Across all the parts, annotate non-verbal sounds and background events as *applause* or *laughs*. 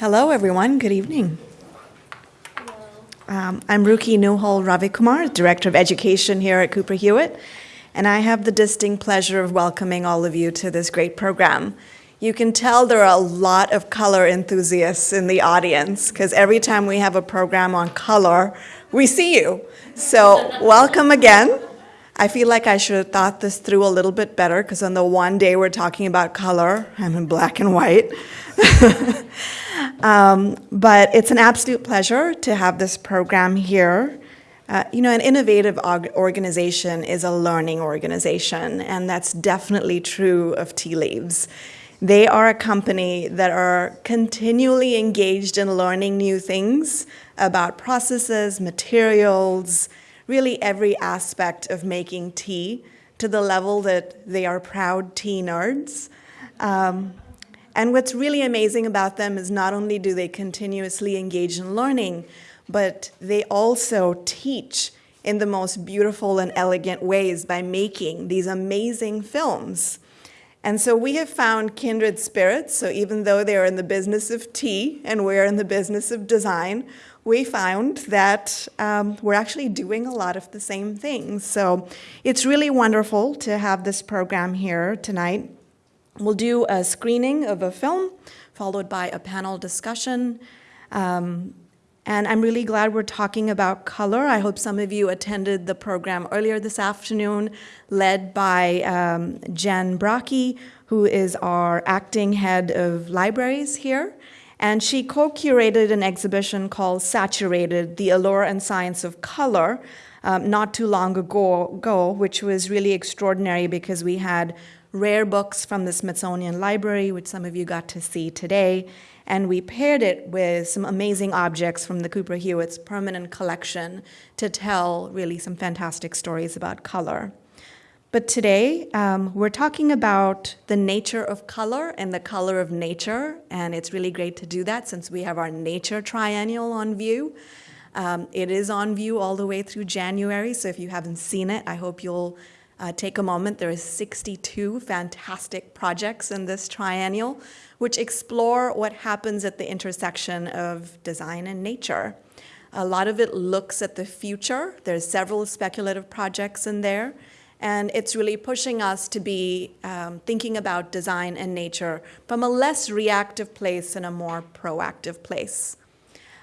Hello, everyone. Good evening. Um, I'm Ruki Neuhold-Ravikumar, Director of Education here at Cooper Hewitt, and I have the distinct pleasure of welcoming all of you to this great program. You can tell there are a lot of color enthusiasts in the audience because every time we have a program on color, we see you. So, *laughs* welcome again. I feel like I should have thought this through a little bit better because on the one day we're talking about color, I'm in black and white. *laughs* um, but it's an absolute pleasure to have this program here. Uh, you know, an innovative organization is a learning organization, and that's definitely true of Tea Leaves. They are a company that are continually engaged in learning new things about processes, materials, really every aspect of making tea to the level that they are proud tea nerds. Um, and what's really amazing about them is not only do they continuously engage in learning, but they also teach in the most beautiful and elegant ways by making these amazing films. And so we have found kindred spirits. So even though they're in the business of tea and we're in the business of design, we found that um, we're actually doing a lot of the same things. So it's really wonderful to have this program here tonight. We'll do a screening of a film, followed by a panel discussion. Um, and I'm really glad we're talking about color. I hope some of you attended the program earlier this afternoon, led by um, Jen Bracchi, who is our acting head of libraries here. And she co curated an exhibition called Saturated The Allure and Science of Color um, not too long ago, ago, which was really extraordinary because we had rare books from the Smithsonian Library, which some of you got to see today, and we paired it with some amazing objects from the Cooper Hewitt's permanent collection to tell really some fantastic stories about color. But today, um, we're talking about the nature of color and the color of nature, and it's really great to do that since we have our nature triennial on view. Um, it is on view all the way through January, so if you haven't seen it, I hope you'll uh, take a moment. There are 62 fantastic projects in this triennial, which explore what happens at the intersection of design and nature. A lot of it looks at the future. There's several speculative projects in there. And it's really pushing us to be um, thinking about design and nature from a less reactive place and a more proactive place.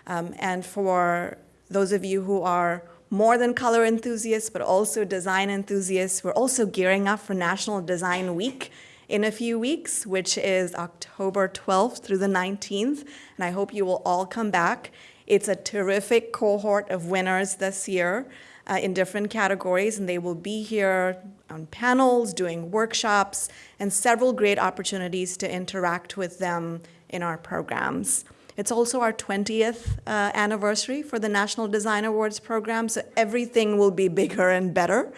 Um, and for those of you who are more than color enthusiasts, but also design enthusiasts. We're also gearing up for National Design Week in a few weeks, which is October 12th through the 19th, and I hope you will all come back. It's a terrific cohort of winners this year uh, in different categories, and they will be here on panels, doing workshops, and several great opportunities to interact with them in our programs. It's also our 20th uh, anniversary for the National Design Awards program, so everything will be bigger and better.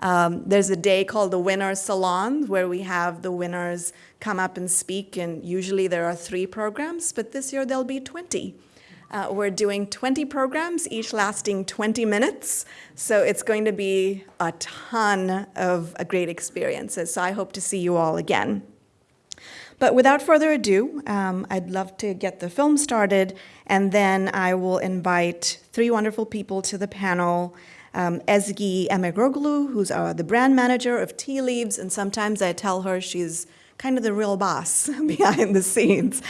Um, there's a day called the Winners Salon where we have the winners come up and speak, and usually there are three programs, but this year there'll be 20. Uh, we're doing 20 programs, each lasting 20 minutes, so it's going to be a ton of uh, great experiences. So I hope to see you all again. But without further ado, um, I'd love to get the film started, and then I will invite three wonderful people to the panel. Um, Ezgi Emegroglu, who's uh, the brand manager of Tea Leaves, and sometimes I tell her she's kind of the real boss *laughs* behind the scenes.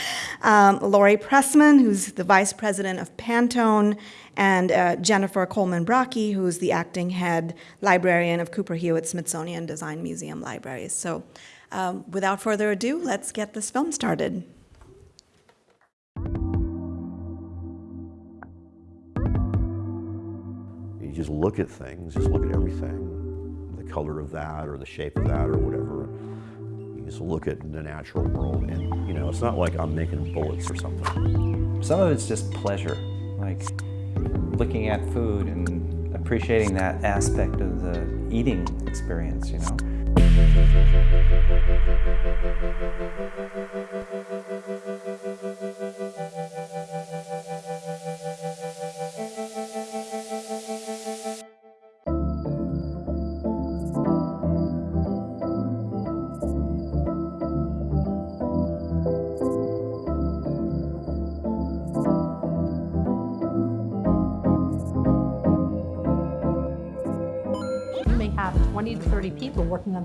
Um, Laurie Pressman, who's the vice president of Pantone, and uh, Jennifer Cohlman Bracchi, who's the acting head librarian of Cooper Hewitt Smithsonian Design Museum Libraries. So um, without further ado, let's get this film started. You just look at things, just look at everything, the color of that or the shape of that or whatever. You just look at the natural world and, you know, it's not like I'm making bullets or something. Some of it's just pleasure, like looking at food and appreciating that aspect of the eating experience, you know. Thank you.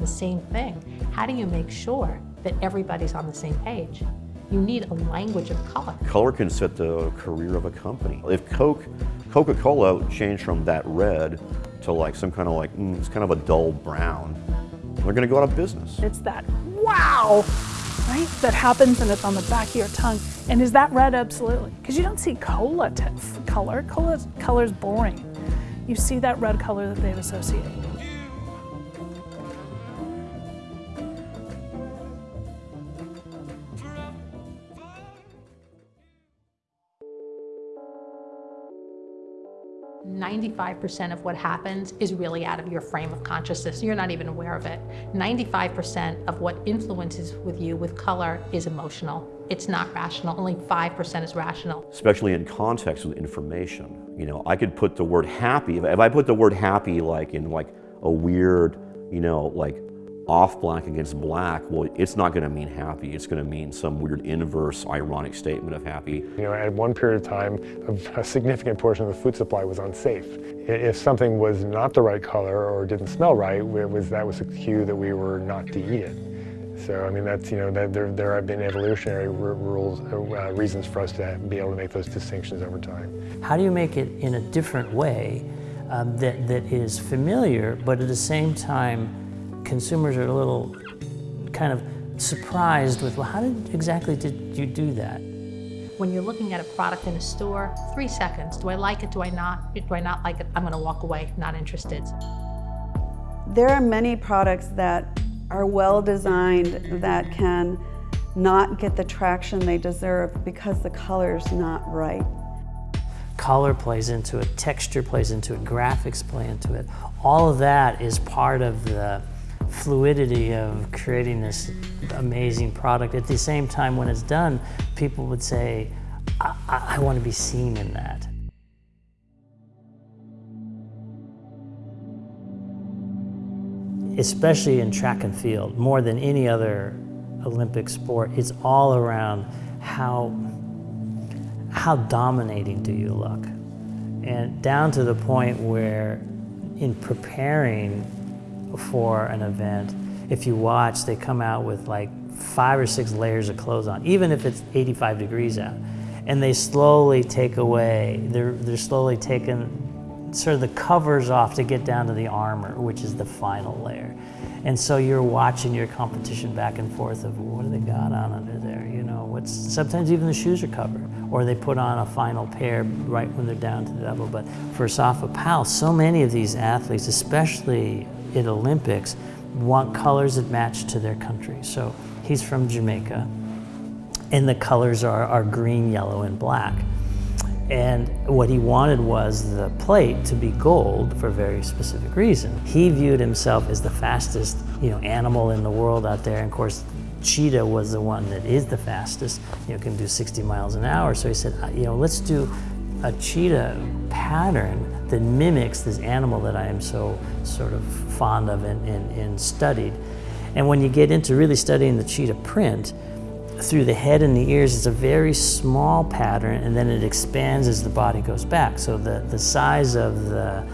The same thing. How do you make sure that everybody's on the same page? You need a language of color. Color can set the career of a company. If Coke, Coca-Cola changed from that red to like some kind of like, mm, it's kind of a dull brown, they're gonna go out of business. It's that wow, right? That happens and it's on the back of your tongue. And is that red? Absolutely. Because you don't see cola color. Cola color is boring. You see that red color that they've associated. 95% of what happens is really out of your frame of consciousness. You're not even aware of it. 95% of what influences with you with color is emotional. It's not rational. Only 5% is rational. Especially in context with information. You know, I could put the word happy, if I put the word happy like in like a weird, you know, like off black against black, well, it's not going to mean happy. It's going to mean some weird inverse, ironic statement of happy. You know, at one period of time, a significant portion of the food supply was unsafe. If something was not the right color or didn't smell right, it was, that was a cue that we were not to eat it. So, I mean, that's, you know, that there, there have been evolutionary rules, uh, reasons for us to be able to make those distinctions over time. How do you make it in a different way um, that, that is familiar, but at the same time consumers are a little kind of surprised with, well, how did, exactly did you do that? When you're looking at a product in a store, three seconds. Do I like it? Do I not? Do I not like it? I'm going to walk away, not interested. There are many products that are well designed that can not get the traction they deserve because the color's not right. Color plays into it, texture plays into it, graphics play into it. All of that is part of the fluidity of creating this amazing product. At the same time, when it's done, people would say, I, I, I want to be seen in that. Especially in track and field, more than any other Olympic sport, it's all around how, how dominating do you look? And down to the point where in preparing for an event, if you watch, they come out with like five or six layers of clothes on, even if it's 85 degrees out. And they slowly take away, they're, they're slowly taking sort of the covers off to get down to the armor, which is the final layer. And so you're watching your competition back and forth of what do they got on under there, you know, what's, sometimes even the shoes are covered, or they put on a final pair right when they're down to the level. But for Asafa Powell, so many of these athletes, especially in Olympics want colors that match to their country. So he's from Jamaica, and the colors are, are green, yellow, and black. And what he wanted was the plate to be gold for a very specific reason. He viewed himself as the fastest you know, animal in the world out there. And of course, cheetah was the one that is the fastest, you know, can do 60 miles an hour. So he said, uh, you know, let's do a cheetah pattern that mimics this animal that I am so sort of fond of and, and, and studied. And when you get into really studying the cheetah print, through the head and the ears, it's a very small pattern and then it expands as the body goes back. So the, the size of the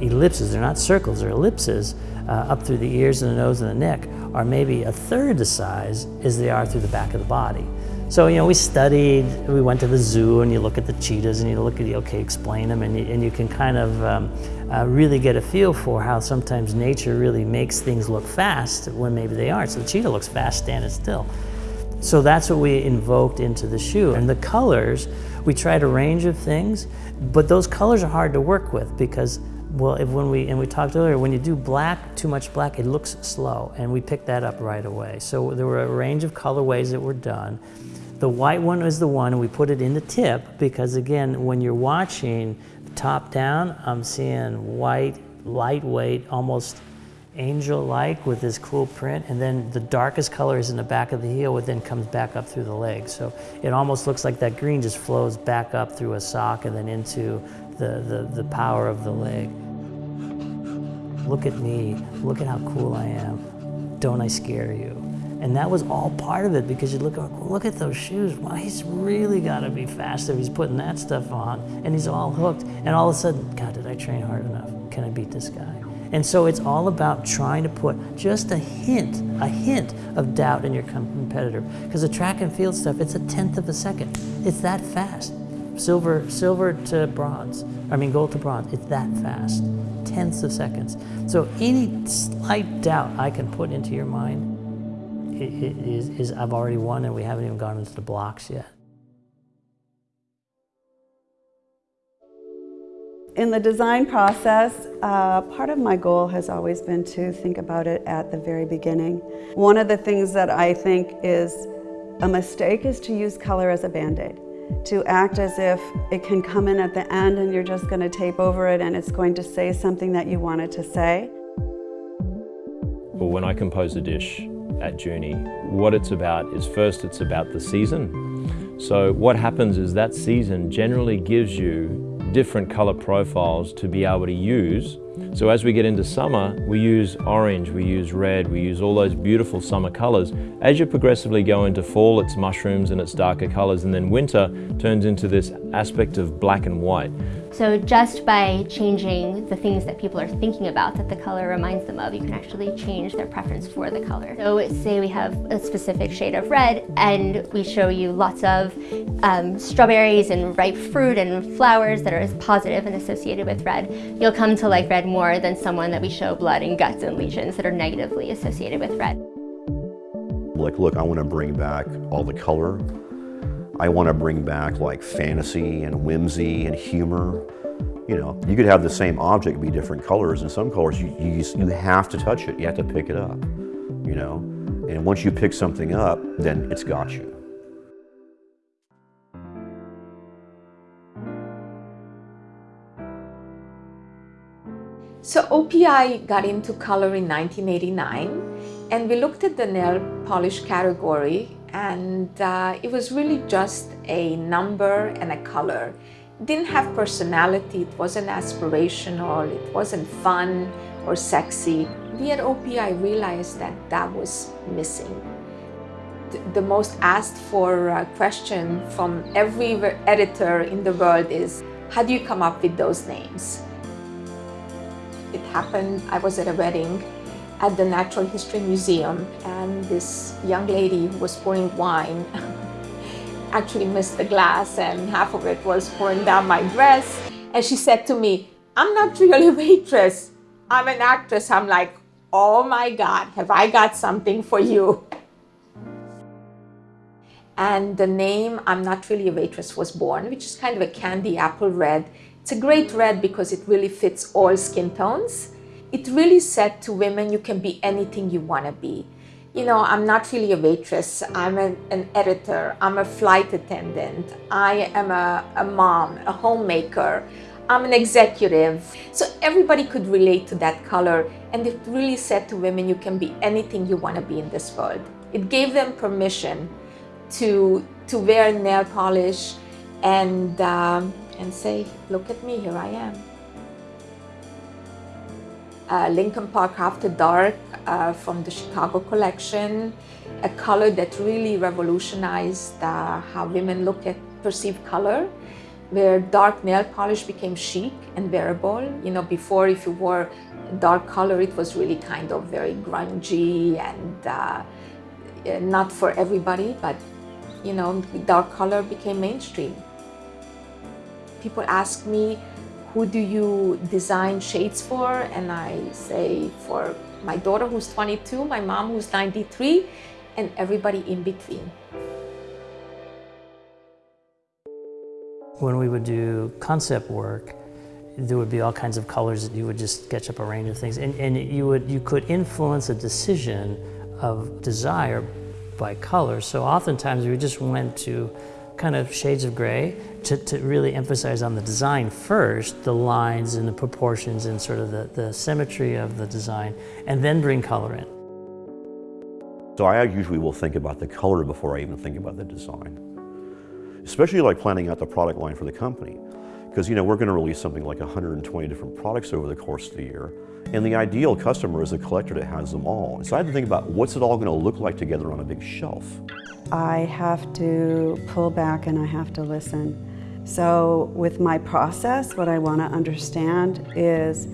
ellipses, they're not circles, they're ellipses, uh, up through the ears and the nose and the neck are maybe a third the size as they are through the back of the body. So, you know, we studied, we went to the zoo and you look at the cheetahs and you look at, the, okay, explain them and you, and you can kind of um, uh, really get a feel for how sometimes nature really makes things look fast when maybe they aren't. So the cheetah looks fast standing still. So that's what we invoked into the shoe. And the colors, we tried a range of things, but those colors are hard to work with because well, if when we, and we talked earlier, when you do black, too much black, it looks slow, and we picked that up right away. So there were a range of colorways that were done. The white one is the one, we put it in the tip because again, when you're watching top down, I'm seeing white, lightweight, almost angel-like with this cool print, and then the darkest color is in the back of the heel, which then comes back up through the leg. So it almost looks like that green just flows back up through a sock and then into the, the, the power of the leg. Look at me, look at how cool I am. Don't I scare you? And that was all part of it because you look, look at those shoes. Wow, he's really got to be fast if he's putting that stuff on. And he's all hooked. And all of a sudden, God, did I train hard enough? Can I beat this guy? And so it's all about trying to put just a hint, a hint of doubt in your competitor. Because the track and field stuff, it's a tenth of a second. It's that fast. Silver, silver to bronze, I mean gold to bronze, it's that fast. Tenths of seconds. So any slight doubt I can put into your mind is, is I've already won and we haven't even gone into the blocks yet. In the design process, uh, part of my goal has always been to think about it at the very beginning. One of the things that I think is a mistake is to use color as a band-aid, to act as if it can come in at the end and you're just going to tape over it and it's going to say something that you want it to say. Well, when I compose a dish at Journey. what it's about is first it's about the season. So what happens is that season generally gives you different color profiles to be able to use. So as we get into summer, we use orange, we use red, we use all those beautiful summer colors. As you progressively go into fall, it's mushrooms and it's darker colors, and then winter turns into this aspect of black and white. So just by changing the things that people are thinking about that the color reminds them of, you can actually change their preference for the color. So say we have a specific shade of red and we show you lots of um, strawberries and ripe fruit and flowers that are positive and associated with red, you'll come to like red more than someone that we show blood and guts and lesions that are negatively associated with red. Like, look, I want to bring back all the color I want to bring back like fantasy and whimsy and humor. You know, you could have the same object be different colors, and some colors you, you, you have to touch it, you have to pick it up, you know? And once you pick something up, then it's got you. So OPI got into color in 1989 and we looked at the nail polish category and uh, it was really just a number and a color. It didn't have personality, it wasn't aspirational, it wasn't fun or sexy. We at OPI realized that that was missing. The most asked for uh, question from every editor in the world is, how do you come up with those names? It happened, I was at a wedding at the Natural History Museum and this young lady who was pouring wine *laughs* actually missed the glass and half of it was pouring down my dress and she said to me, I'm not really a waitress, I'm an actress. I'm like, oh my God, have I got something for you? And the name I'm Not Really a Waitress was born, which is kind of a candy apple red. It's a great red because it really fits all skin tones it really said to women, you can be anything you want to be. You know, I'm not really a waitress. I'm an, an editor. I'm a flight attendant. I am a, a mom, a homemaker. I'm an executive. So everybody could relate to that color. And it really said to women, you can be anything you want to be in this world. It gave them permission to, to wear nail polish and, um, and say, look at me, here I am uh, Lincoln Park After Dark uh, from the Chicago collection, a color that really revolutionized uh, how women look at perceived color, where dark nail polish became chic and wearable. You know, before if you wore dark color, it was really kind of very grungy and uh, not for everybody, but you know, dark color became mainstream. People ask me, who do you design shades for? And I say for my daughter who's 22, my mom who's 93, and everybody in between. When we would do concept work, there would be all kinds of colors that you would just sketch up a range of things. And, and you, would, you could influence a decision of desire by color. So oftentimes we just went to kind of shades of gray to, to really emphasize on the design first, the lines and the proportions and sort of the, the symmetry of the design, and then bring color in. So I usually will think about the color before I even think about the design. Especially like planning out the product line for the company. Because you know, we're going to release something like 120 different products over the course of the year. And the ideal customer is a collector that has them all. So I had to think about what's it all going to look like together on a big shelf. I have to pull back and I have to listen. So with my process, what I want to understand is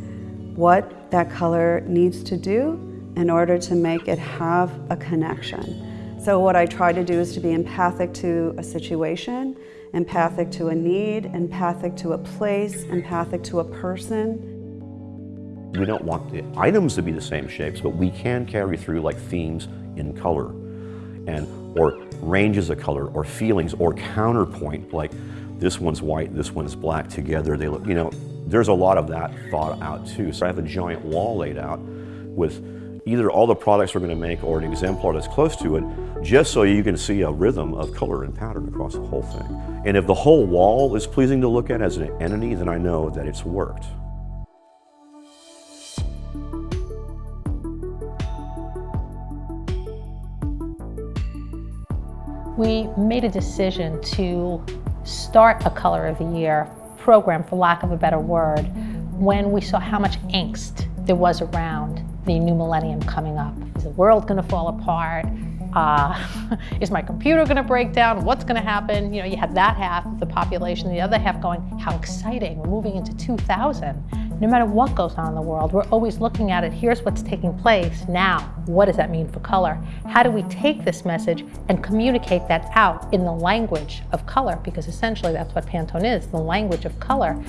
what that color needs to do in order to make it have a connection. So what I try to do is to be empathic to a situation, empathic to a need, empathic to a place, empathic to a person. We don't want the items to be the same shapes, but we can carry through like themes in color and or ranges of color or feelings or counterpoint like this one's white, this one's black together. They look, you know, there's a lot of that thought out too. So I have a giant wall laid out with either all the products we're going to make or an exemplar that's close to it, just so you can see a rhythm of color and pattern across the whole thing. And if the whole wall is pleasing to look at as an entity, then I know that it's worked. We made a decision to start a Color of the Year program, for lack of a better word, when we saw how much angst there was around the new millennium coming up. Is the world going to fall apart? Uh, *laughs* is my computer going to break down? What's going to happen? You know, you had that half of the population, the other half going, how exciting, we're moving into 2000. No matter what goes on in the world, we're always looking at it, here's what's taking place now. What does that mean for color? How do we take this message and communicate that out in the language of color? Because essentially that's what Pantone is, the language of color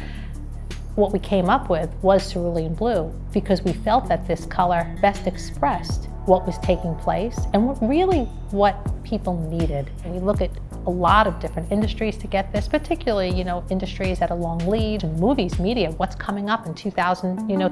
what we came up with was cerulean blue because we felt that this color best expressed what was taking place and what really what people needed. And we look at a lot of different industries to get this, particularly, you know, industries at a long lead, movies, media, what's coming up in 2020. You know,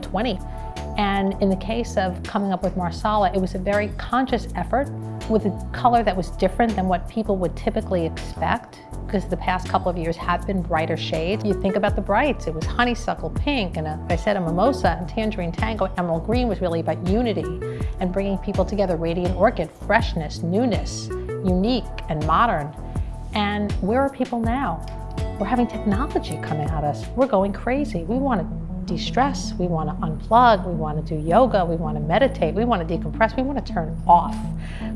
and in the case of coming up with Marsala, it was a very conscious effort with a color that was different than what people would typically expect because the past couple of years have been brighter shades. You think about the brights, it was honeysuckle pink and a, I said a mimosa and tangerine tango. Emerald green was really about unity and bringing people together. Radiant orchid, freshness, newness, unique and modern. And where are people now? We're having technology coming at us. We're going crazy. We want to de-stress, we want to unplug, we want to do yoga, we want to meditate, we want to decompress, we want to turn off.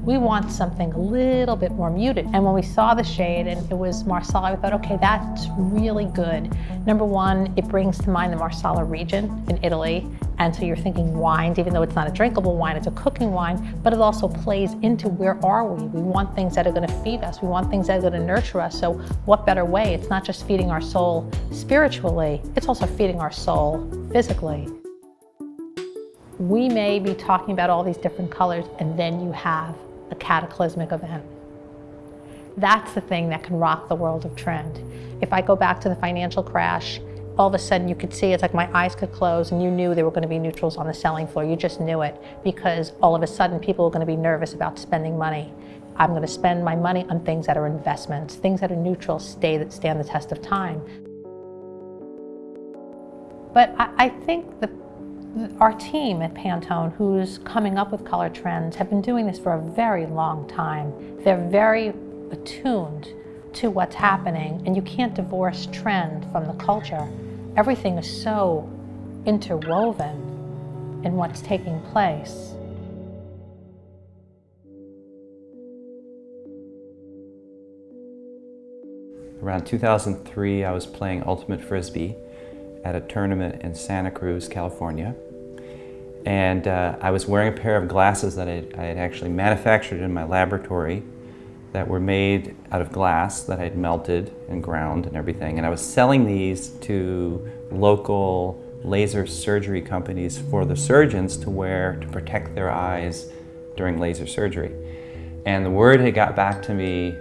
We want something a little bit more muted. And when we saw the shade and it was Marsala, we thought, okay, that's really good. Number one, it brings to mind the Marsala region in Italy. And so you're thinking wines, even though it's not a drinkable wine, it's a cooking wine, but it also plays into where are we? We want things that are gonna feed us. We want things that are gonna nurture us. So what better way? It's not just feeding our soul spiritually, it's also feeding our soul physically. We may be talking about all these different colors and then you have a cataclysmic event. That's the thing that can rock the world of trend. If I go back to the financial crash, all of a sudden you could see it's like my eyes could close and you knew there were going to be neutrals on the selling floor. You just knew it because all of a sudden people are going to be nervous about spending money. I'm going to spend my money on things that are investments, things that are neutral, stay that stand the test of time. But I, I think the, our team at Pantone, who's coming up with color trends, have been doing this for a very long time. They're very attuned to what's happening, and you can't divorce trend from the culture everything is so interwoven in what's taking place. Around 2003, I was playing Ultimate Frisbee at a tournament in Santa Cruz, California. And uh, I was wearing a pair of glasses that I, I had actually manufactured in my laboratory that were made out of glass that I'd melted and ground and everything. And I was selling these to local laser surgery companies for the surgeons to wear to protect their eyes during laser surgery. And the word had got back to me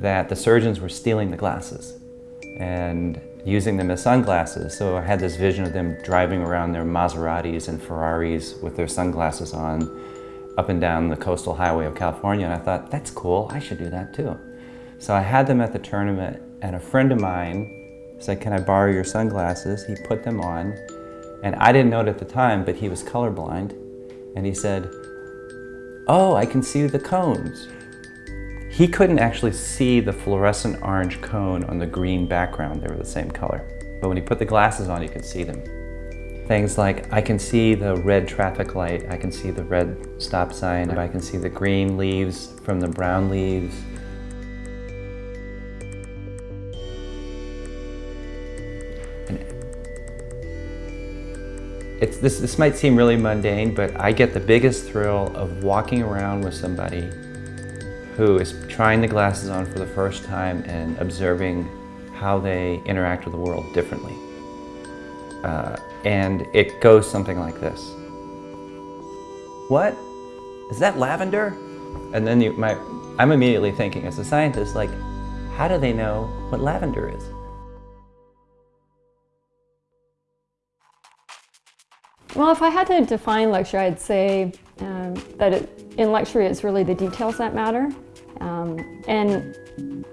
that the surgeons were stealing the glasses and using them as sunglasses. So I had this vision of them driving around their Maseratis and Ferraris with their sunglasses on up and down the coastal highway of California and I thought, that's cool, I should do that too. So I had them at the tournament and a friend of mine said, can I borrow your sunglasses? He put them on and I didn't know it at the time, but he was colorblind and he said, oh, I can see the cones. He couldn't actually see the fluorescent orange cone on the green background. They were the same color. But when he put the glasses on, he could see them. Things like I can see the red traffic light, I can see the red stop sign, I can see the green leaves from the brown leaves. it's, this, this might seem really mundane, but I get the biggest thrill of walking around with somebody who is trying the glasses on for the first time and observing how they interact with the world differently. Uh, and it goes something like this. What? Is that lavender? And then you, my, I'm immediately thinking as a scientist, like, how do they know what lavender is? Well, if I had to define luxury, I'd say um, that it, in luxury it's really the details that matter. Um, and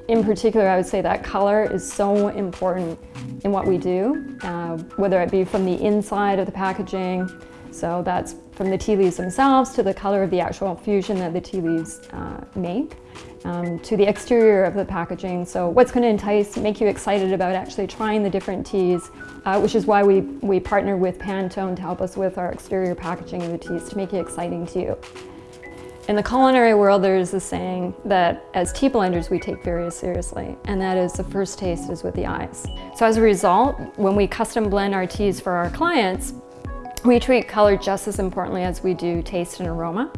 in particular, I would say that color is so important in what we do, uh, whether it be from the inside of the packaging, so that's from the tea leaves themselves to the color of the actual fusion that the tea leaves uh, make, um, to the exterior of the packaging. So what's going to entice, make you excited about actually trying the different teas, uh, which is why we, we partner with Pantone to help us with our exterior packaging of the teas to make it exciting to you. In the culinary world, there's a saying that as tea blenders, we take very seriously, and that is the first taste is with the eyes. So as a result, when we custom blend our teas for our clients, we treat color just as importantly as we do taste and aroma.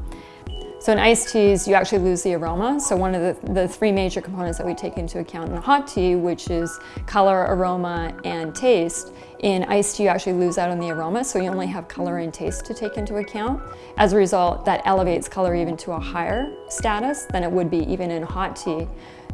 So in iced teas, you actually lose the aroma. So one of the, the three major components that we take into account in hot tea, which is color, aroma, and taste, in iced tea you actually lose out on the aroma, so you only have color and taste to take into account. As a result, that elevates color even to a higher status than it would be even in hot tea.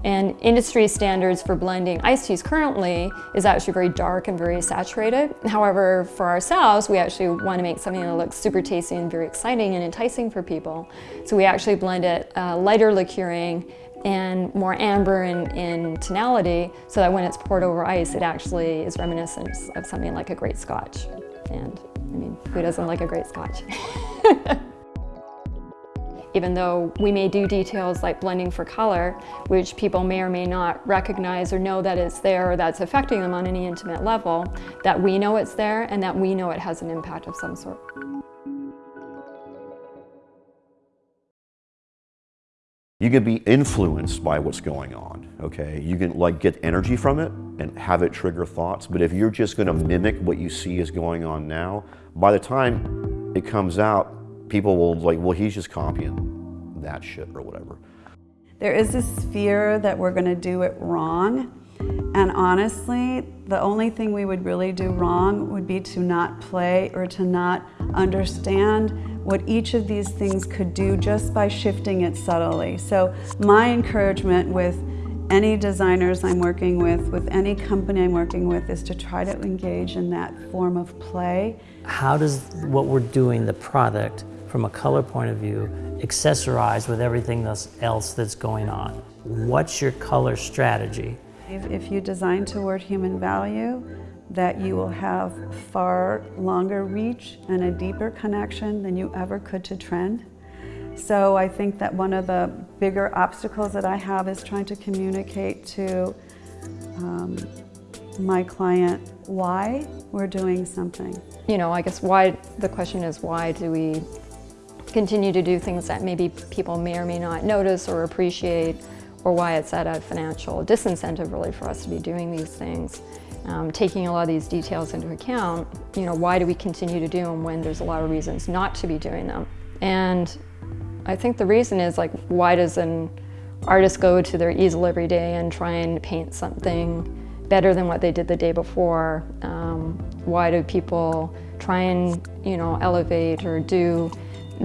And industry standards for blending iced teas currently is actually very dark and very saturated. However, for ourselves, we actually want to make something that looks super tasty and very exciting and enticing for people. So we actually blend it uh, lighter liquoring and more amber in, in tonality so that when it's poured over ice, it actually is reminiscent of something like a great scotch. And I mean, who doesn't like a great scotch? *laughs* even though we may do details like blending for color, which people may or may not recognize or know that it's there or that's affecting them on any intimate level, that we know it's there and that we know it has an impact of some sort. You can be influenced by what's going on, okay? You can like get energy from it and have it trigger thoughts, but if you're just gonna mimic what you see is going on now, by the time it comes out, people will like, well, he's just copying that shit or whatever. There is this fear that we're going to do it wrong. And honestly, the only thing we would really do wrong would be to not play or to not understand what each of these things could do just by shifting it subtly. So my encouragement with any designers I'm working with, with any company I'm working with, is to try to engage in that form of play. How does what we're doing, the product, from a color point of view, accessorize with everything else that's going on. What's your color strategy? If, if you design toward human value, that you will have far longer reach and a deeper connection than you ever could to trend. So I think that one of the bigger obstacles that I have is trying to communicate to um, my client why we're doing something. You know, I guess why, the question is why do we continue to do things that maybe people may or may not notice or appreciate or why it's at a financial disincentive really for us to be doing these things. Um, taking a lot of these details into account, you know, why do we continue to do them when there's a lot of reasons not to be doing them? And I think the reason is like, why does an artist go to their easel every day and try and paint something better than what they did the day before? Um, why do people try and, you know, elevate or do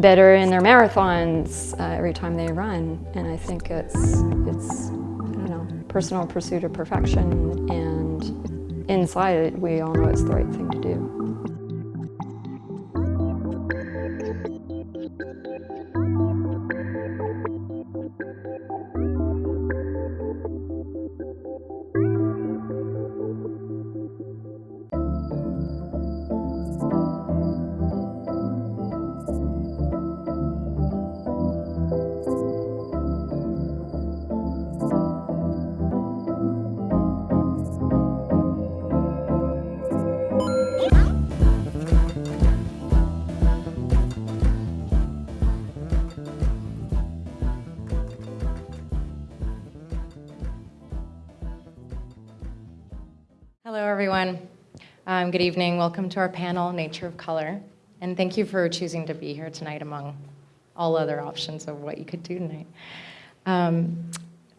better in their marathons uh, every time they run. And I think it's, it's, you know, personal pursuit of perfection and inside it, we all know it's the right thing to do. Hello, everyone. Um, good evening. Welcome to our panel, Nature of Color. And thank you for choosing to be here tonight among all other options of what you could do tonight. Um,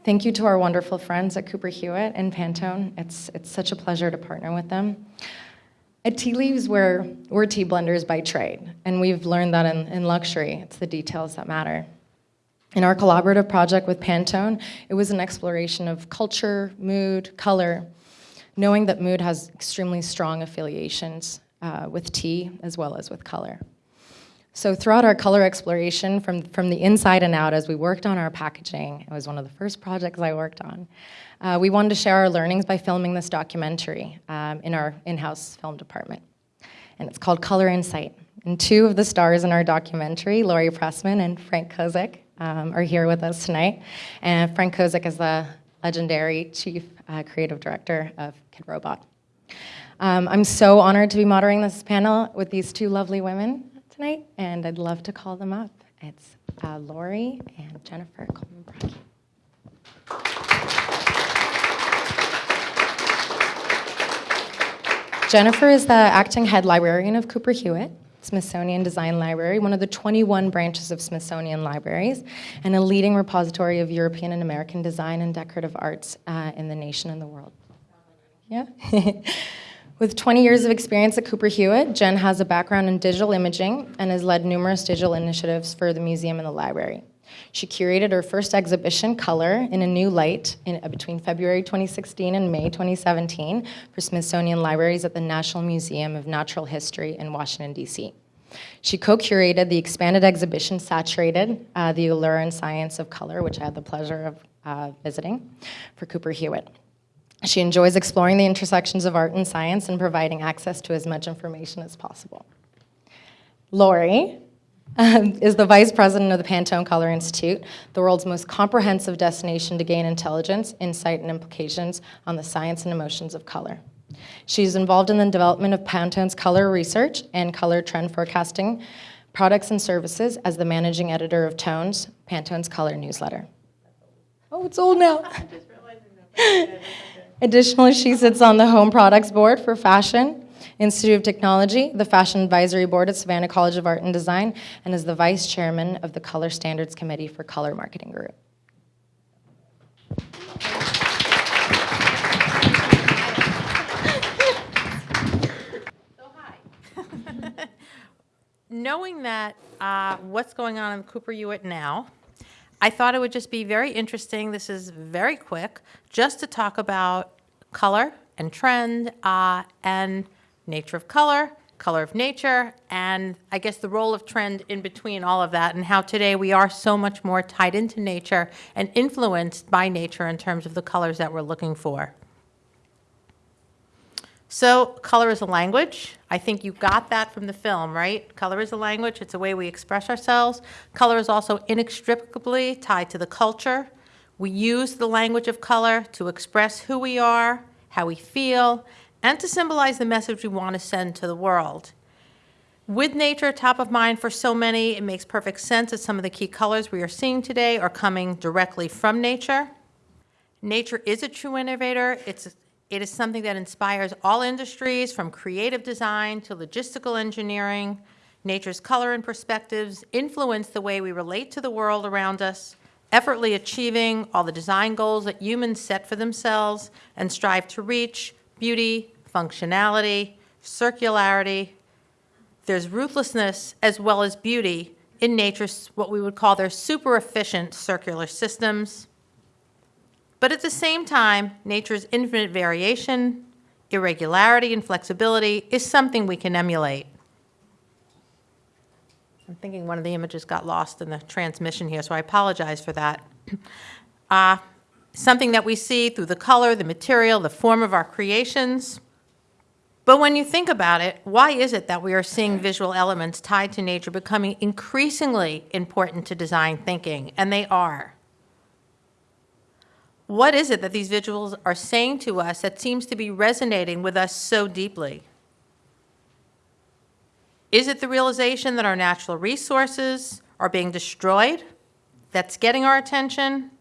thank you to our wonderful friends at Cooper Hewitt and Pantone. It's, it's such a pleasure to partner with them. At Tea Leaves, we're, we're tea blenders by trade, and we've learned that in, in luxury, it's the details that matter. In our collaborative project with Pantone, it was an exploration of culture, mood, color, knowing that mood has extremely strong affiliations uh, with tea as well as with color. So throughout our color exploration, from, from the inside and out, as we worked on our packaging, it was one of the first projects I worked on, uh, we wanted to share our learnings by filming this documentary um, in our in-house film department. And it's called Color Insight. And two of the stars in our documentary, Laurie Pressman and Frank Kozik, um, are here with us tonight. And Frank Kozik is the legendary chief uh, creative director of Kidrobot. Um, I'm so honored to be moderating this panel with these two lovely women tonight, and I'd love to call them up. It's uh, Laurie and Jennifer Cohlman Bracchi. Jennifer is the acting head librarian of Cooper Hewitt. Smithsonian Design Library, one of the 21 branches of Smithsonian libraries, and a leading repository of European and American design and decorative arts uh, in the nation and the world. Yeah. *laughs* With 20 years of experience at Cooper Hewitt, Jen has a background in digital imaging and has led numerous digital initiatives for the museum and the library. She curated her first exhibition, Color, in a New Light in, uh, between February 2016 and May 2017 for Smithsonian Libraries at the National Museum of Natural History in Washington, D.C. She co-curated the expanded exhibition, Saturated, uh, the Allure and Science of Color, which I had the pleasure of uh, visiting for Cooper Hewitt. She enjoys exploring the intersections of art and science and providing access to as much information as possible. Laurie um, *laughs* is the vice president of the Pantone Color Institute, the world's most comprehensive destination to gain intelligence, insight, and implications on the science and emotions of color. She's involved in the development of Pantone's color research and color trend forecasting products and services as the managing editor of Tones, Pantone's color newsletter. Oh, it's old now. *laughs* Additionally, she sits on the home products board for fashion, Institute of Technology, the Fashion Advisory Board at Savannah College of Art and Design, and is the Vice Chairman of the Color Standards Committee for Color Marketing Group. *laughs* Knowing that uh, what's going on in Cooper Hewitt now, I thought it would just be very interesting. This is very quick, just to talk about color and trend uh, and nature of color, color of nature, and I guess the role of trend in between all of that, and how today we are so much more tied into nature and influenced by nature in terms of the colors that we're looking for. So, color is a language. I think you got that from the film, right? Color is a language, it's a way we express ourselves. Color is also inextricably tied to the culture. We use the language of color to express who we are, how we feel, and to symbolize the message we want to send to the world. With nature top of mind for so many, it makes perfect sense that some of the key colors we are seeing today are coming directly from nature. Nature is a true innovator. It's, it is something that inspires all industries from creative design to logistical engineering. Nature's color and perspectives influence the way we relate to the world around us, effortlessly achieving all the design goals that humans set for themselves and strive to reach beauty, functionality, circularity. There's ruthlessness as well as beauty in nature's what we would call their super efficient circular systems. But at the same time, nature's infinite variation, irregularity, and flexibility is something we can emulate. I'm thinking one of the images got lost in the transmission here, so I apologize for that. *clears throat* Uh, something that we see through the color, the material, the form of our creations. But when you think about it, why is it that we are seeing visual elements tied to nature becoming increasingly important to design thinking? And they are. What is it that these visuals are saying to us that seems to be resonating with us so deeply? Is it the realization that our natural resources are being destroyed that's getting our attention?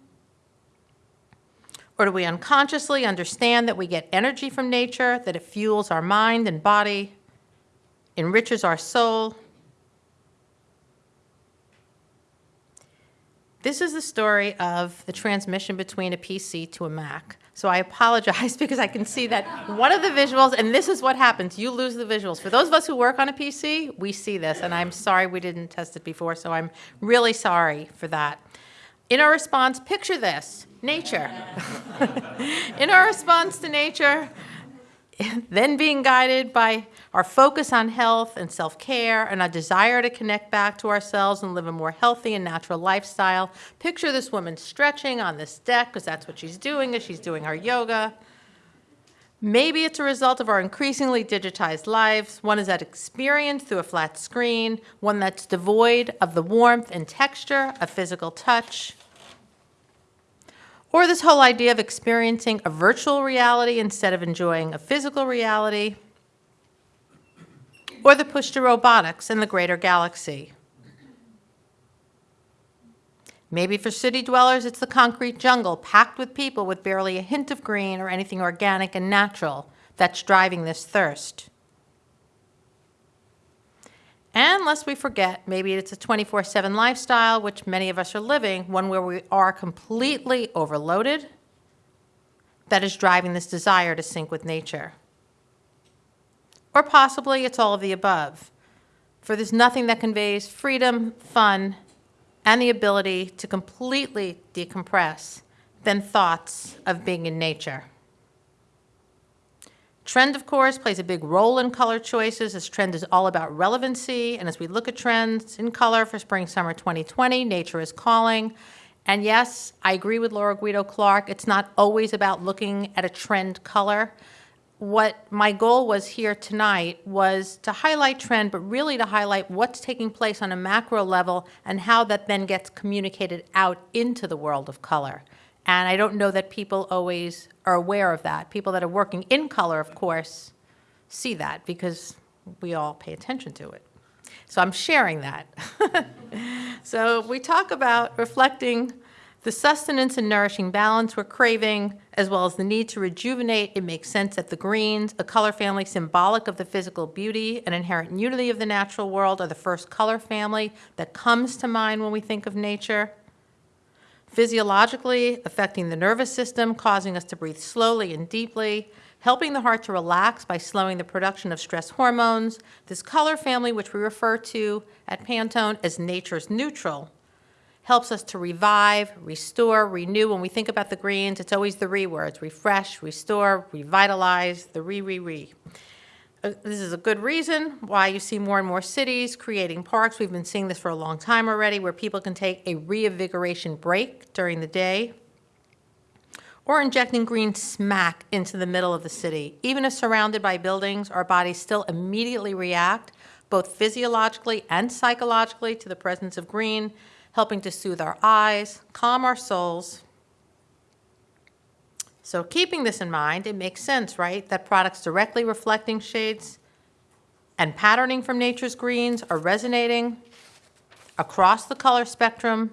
Or do we unconsciously understand that we get energy from nature, that it fuels our mind and body, enriches our soul? This is the story of the transmission between a PC to a Mac. So I apologize *laughs* because I can see that one of the visuals, and this is what happens you lose the visuals. For those of us who work on a PC, we see this, and I'm sorry we didn't test it before, so I'm really sorry for that. In our response, picture this nature. *laughs* In our response to nature, then being guided by our focus on health and self care and a desire to connect back to ourselves and live a more healthy and natural lifestyle. Picture this woman stretching on this deck because that's what she's doing as she's doing her yoga. Maybe it's a result of our increasingly digitized lives. One is that experience through a flat screen, one that's devoid of the warmth and texture of physical touch. Or this whole idea of experiencing a virtual reality instead of enjoying a physical reality. Or the push to robotics in the greater galaxy. Maybe for city dwellers, it's the concrete jungle packed with people with barely a hint of green or anything organic and natural that's driving this thirst. And lest we forget, maybe it's a 24 7 lifestyle, which many of us are living, one where we are completely overloaded, that is driving this desire to sync with nature. Or possibly it's all of the above, for there's nothing that conveys freedom, fun, and the ability to completely decompress than thoughts of being in nature. Trend, of course, plays a big role in color choices as trend is all about relevancy. And as we look at trends in color for spring summer 2020, nature is calling. And yes, I agree with Laura Guido Clark. It's not always about looking at a trend color. What my goal was here tonight was to highlight trend, but really to highlight what's taking place on a macro level and how that then gets communicated out into the world of color. And I don't know that people always are aware of that. People that are working in color, of course, see that because we all pay attention to it. So I'm sharing that. *laughs* so we talk about reflecting the sustenance and nourishing balance we're craving, as well as the need to rejuvenate. It makes sense that the greens, a color family symbolic of the physical beauty and inherent unity of the natural world, are the first color family that comes to mind when we think of nature physiologically affecting the nervous system, causing us to breathe slowly and deeply, helping the heart to relax by slowing the production of stress hormones. This color family, which we refer to at Pantone as nature's neutral, helps us to revive, restore, renew. When we think about the greens, it's always the re words refresh, restore, revitalize, the re, re, re. Uh, this is a good reason why you see more and more cities creating parks. We've been seeing this for a long time already, where people can take a reinvigoration break during the day or injecting green smack into the middle of the city. Even if surrounded by buildings, our bodies still immediately react, both physiologically and psychologically, to the presence of green, helping to soothe our eyes, calm our souls, so keeping this in mind, it makes sense, right, that products directly reflecting shades and patterning from nature's greens are resonating across the color spectrum.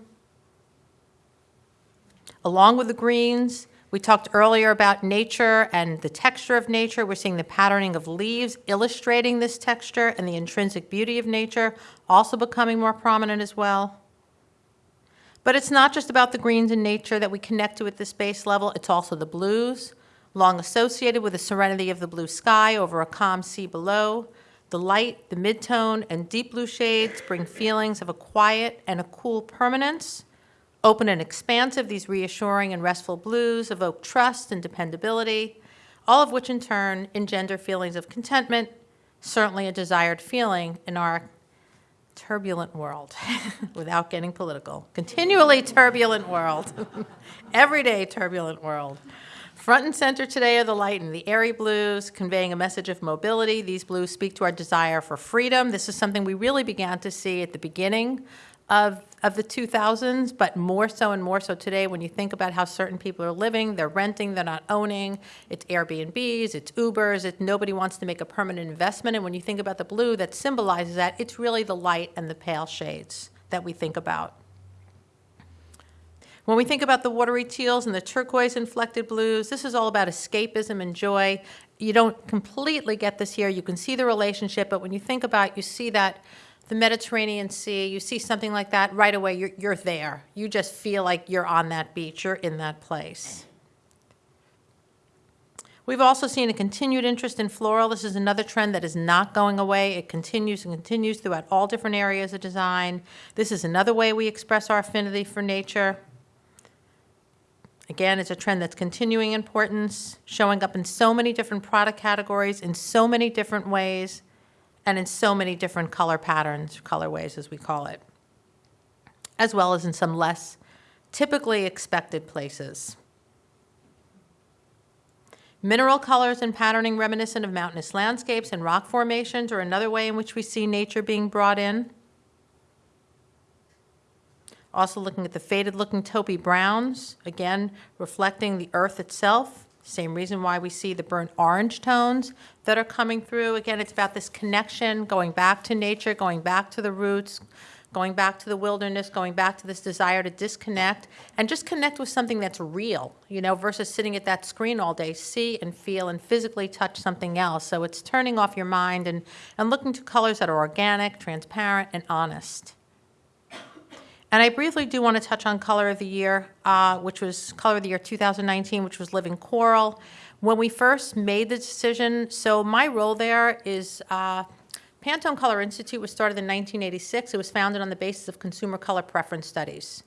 Along with the greens, we talked earlier about nature and the texture of nature. We're seeing the patterning of leaves illustrating this texture and the intrinsic beauty of nature also becoming more prominent as well. But it's not just about the greens in nature that we connect to at the space level, it's also the blues, long associated with the serenity of the blue sky over a calm sea below. The light, the midtone, and deep blue shades bring feelings of a quiet and a cool permanence. Open and expansive, these reassuring and restful blues evoke trust and dependability, all of which in turn engender feelings of contentment, certainly a desired feeling in our turbulent world *laughs* without getting political. Continually turbulent world. *laughs* Everyday turbulent world. Front and center today are the light and the airy blues, conveying a message of mobility. These blues speak to our desire for freedom. This is something we really began to see at the beginning of, of the 2000s, but more so and more so today when you think about how certain people are living, they're renting, they're not owning, it's Airbnbs, it's Ubers, it, nobody wants to make a permanent investment. And when you think about the blue that symbolizes that, it's really the light and the pale shades that we think about. When we think about the watery teals and the turquoise inflected blues, this is all about escapism and joy. You don't completely get this here. You can see the relationship, but when you think about it, you see that the Mediterranean Sea, you see something like that, right away you're, you're there. You just feel like you're on that beach, you're in that place. We've also seen a continued interest in floral. This is another trend that is not going away. It continues and continues throughout all different areas of design. This is another way we express our affinity for nature. Again, it's a trend that's continuing importance, showing up in so many different product categories, in so many different ways, and in so many different color patterns, colorways as we call it, as well as in some less typically expected places. Mineral colors and patterning reminiscent of mountainous landscapes and rock formations are another way in which we see nature being brought in. Also looking at the faded looking taupey browns, again reflecting the earth itself. Same reason why we see the burnt orange tones that are coming through. Again, it's about this connection, going back to nature, going back to the roots, going back to the wilderness, going back to this desire to disconnect and just connect with something that's real, you know, versus sitting at that screen all day, see and feel and physically touch something else. So it's turning off your mind and, and looking to colors that are organic, transparent, and honest. And I briefly do want to touch on Color of the Year, uh, which was Color of the Year 2019, which was Living Coral. When we first made the decision, so my role there is uh, Pantone Color Institute was started in 1986. It was founded on the basis of consumer color preference studies.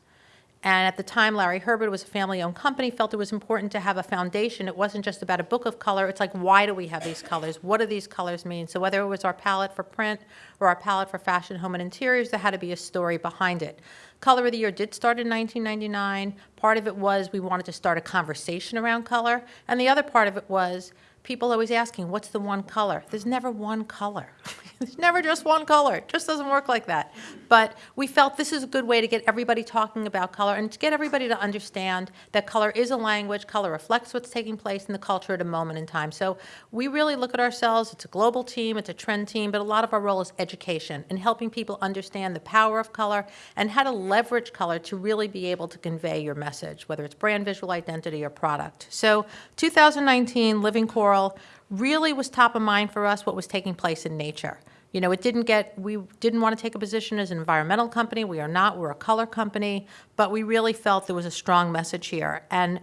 And at the time, Larry Herbert was a family owned company, felt it was important to have a foundation. It wasn't just about a book of color. It's like, why do we have these colors? What do these colors mean? So, whether it was our palette for print or our palette for fashion, home, and interiors, there had to be a story behind it. Color of the Year did start in 1999. Part of it was we wanted to start a conversation around color, and the other part of it was people always asking, what's the one color? There's never one color. There's *laughs* never just one color. It just doesn't work like that. But we felt this is a good way to get everybody talking about color and to get everybody to understand that color is a language, color reflects what's taking place in the culture at a moment in time. So we really look at ourselves, it's a global team, it's a trend team, but a lot of our role is education and helping people understand the power of color and how to leverage color to really be able to convey your message, whether it's brand visual identity or product. So 2019, Living Coral really was top of mind for us what was taking place in nature. You know, it didn't get, we didn't want to take a position as an environmental company. We are not, we're a color company, but we really felt there was a strong message here. And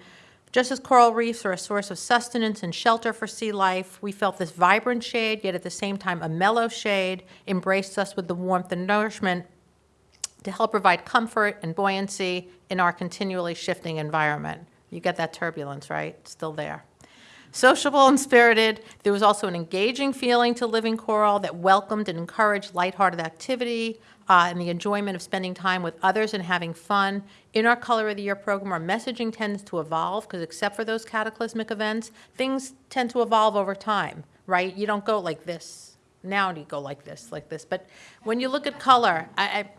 just as coral reefs are a source of sustenance and shelter for sea life, we felt this vibrant shade, yet at the same time a mellow shade, embraced us with the warmth and nourishment to help provide comfort and buoyancy in our continually shifting environment. You get that turbulence, right? It's still there. Sociable and spirited, there was also an engaging feeling to Living Coral that welcomed and encouraged lighthearted activity uh, and the enjoyment of spending time with others and having fun. In our Color of the Year program, our messaging tends to evolve because, except for those cataclysmic events, things tend to evolve over time, right? You don't go like this. Now you go like this, like this. But when you look at color, I, I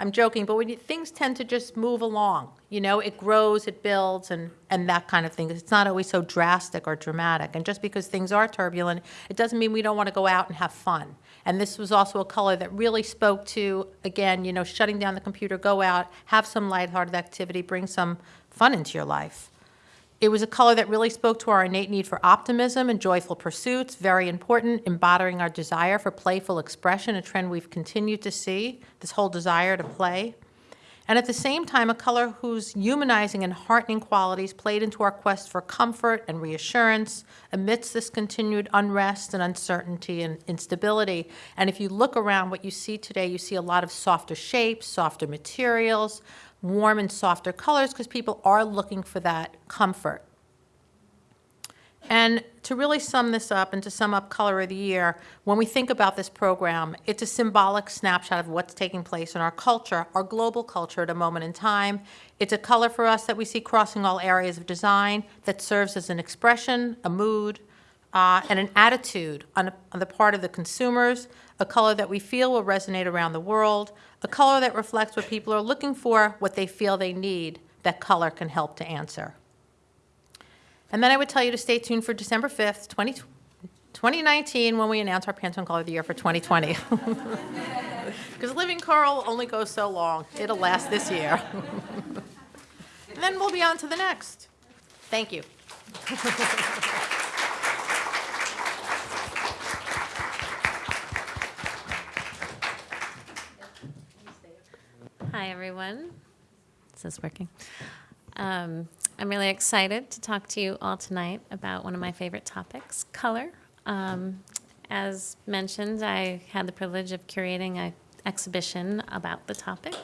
I'm joking, but when you, things tend to just move along, you know, it grows, it builds, and, and that kind of thing. It's not always so drastic or dramatic. And just because things are turbulent, it doesn't mean we don't want to go out and have fun. And this was also a color that really spoke to, again, you know, shutting down the computer, go out, have some lighthearted activity, bring some fun into your life. It was a color that really spoke to our innate need for optimism and joyful pursuits, very important, embodying our desire for playful expression, a trend we've continued to see, this whole desire to play. And at the same time, a color whose humanizing and heartening qualities played into our quest for comfort and reassurance amidst this continued unrest and uncertainty and instability. And if you look around what you see today, you see a lot of softer shapes, softer materials, warm and softer colors because people are looking for that comfort. And to really sum this up and to sum up Color of the Year, when we think about this program, it's a symbolic snapshot of what's taking place in our culture, our global culture at a moment in time. It's a color for us that we see crossing all areas of design that serves as an expression, a mood, uh, and an attitude on, on the part of the consumers, a color that we feel will resonate around the world, a color that reflects what people are looking for, what they feel they need, that color can help to answer. And then I would tell you to stay tuned for December 5th, 20, 2019, when we announce our Pantone Color of the Year for 2020. Because *laughs* Living Coral only goes so long. It'll last this year. *laughs* and then we'll be on to the next. Thank you. *laughs* Hi, everyone. Is this working? Um, I'm really excited to talk to you all tonight about one of my favorite topics, color. Um, as mentioned, I had the privilege of curating an exhibition about the topic.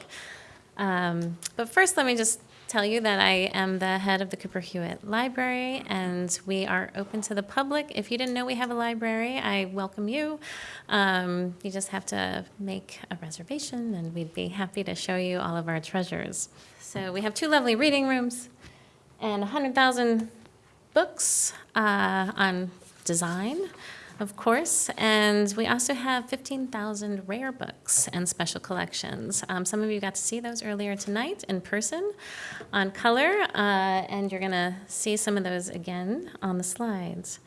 Um, but first, let me just tell you that I am the head of the Cooper Hewitt Library, and we are open to the public. If you didn't know we have a library, I welcome you. Um, you just have to make a reservation, and we'd be happy to show you all of our treasures. So we have two lovely reading rooms and 100,000 books uh, on design of course. And we also have 15,000 rare books and special collections. Um, some of you got to see those earlier tonight in person on color, uh, and you're going to see some of those again on the slides.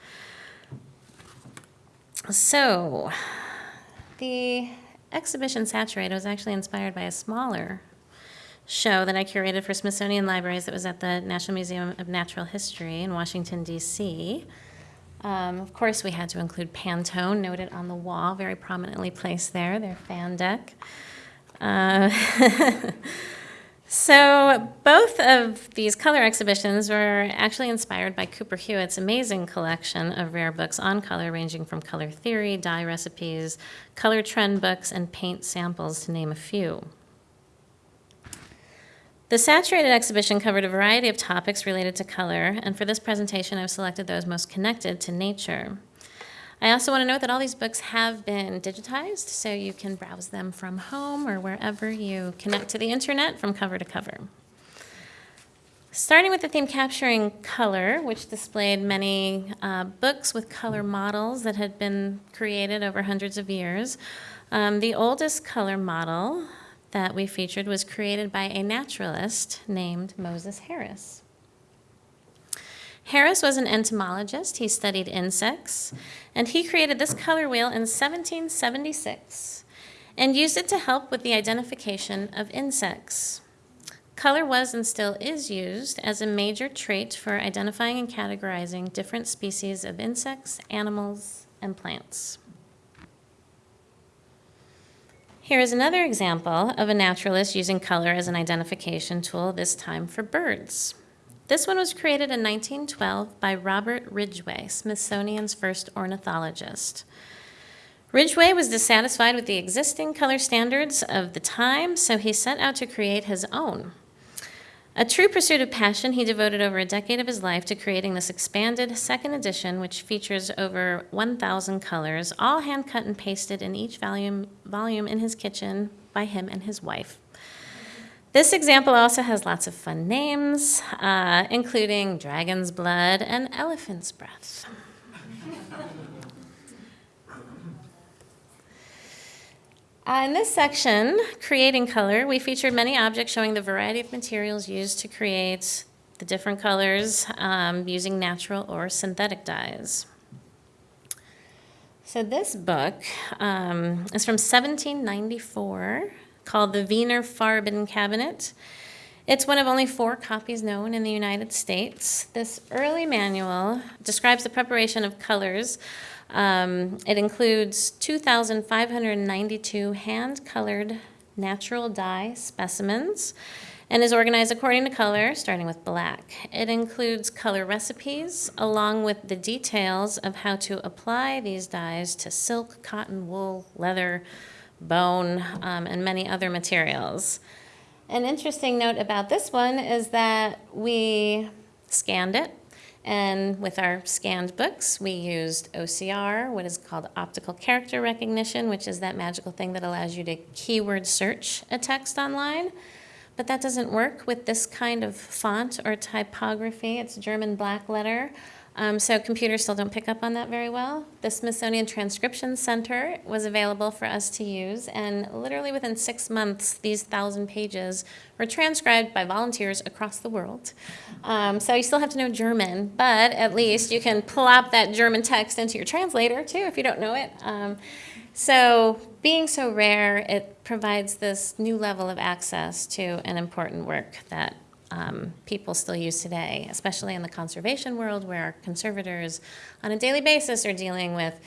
So, the exhibition Saturate was actually inspired by a smaller show that I curated for Smithsonian Libraries that was at the National Museum of Natural History in Washington, D.C. Um, of course, we had to include Pantone, noted on the wall, very prominently placed there, their fan deck. Uh, *laughs* so, both of these color exhibitions were actually inspired by Cooper Hewitt's amazing collection of rare books on color, ranging from color theory, dye recipes, color trend books, and paint samples, to name a few. The Saturated exhibition covered a variety of topics related to color, and for this presentation, I've selected those most connected to nature. I also want to note that all these books have been digitized, so you can browse them from home or wherever you connect to the internet from cover to cover. Starting with the theme capturing color, which displayed many uh, books with color models that had been created over hundreds of years. Um, the oldest color model that we featured was created by a naturalist named Moses Harris. Harris was an entomologist. He studied insects, and he created this color wheel in 1776 and used it to help with the identification of insects. Color was and still is used as a major trait for identifying and categorizing different species of insects, animals, and plants. Here is another example of a naturalist using color as an identification tool, this time for birds. This one was created in 1912 by Robert Ridgway, Smithsonian's first ornithologist. Ridgway was dissatisfied with the existing color standards of the time, so he set out to create his own. A true pursuit of passion, he devoted over a decade of his life to creating this expanded second edition, which features over 1,000 colors, all hand cut and pasted in each volume, volume in his kitchen by him and his wife. This example also has lots of fun names, uh, including Dragon's Blood and Elephant's Breath. Uh, in this section, Creating Color, we featured many objects showing the variety of materials used to create the different colors um, using natural or synthetic dyes. So this book um, is from 1794 called the Wiener Farben Cabinet. It's one of only four copies known in the United States. This early manual describes the preparation of colors um, it includes 2,592 hand colored natural dye specimens and is organized according to color, starting with black. It includes color recipes along with the details of how to apply these dyes to silk, cotton, wool, leather, bone, um, and many other materials. An interesting note about this one is that we scanned it and with our scanned books, we used OCR, what is called optical character recognition, which is that magical thing that allows you to keyword search a text online. But that doesn't work with this kind of font or typography. It's German black letter. Um, so computers still don't pick up on that very well. The Smithsonian Transcription Center was available for us to use, and literally within six months, these thousand pages were transcribed by volunteers across the world. Um, so you still have to know German, but at least you can plop that German text into your translator too if you don't know it. Um, so being so rare, it provides this new level of access to an important work that um, people still use today, especially in the conservation world where conservators on a daily basis are dealing with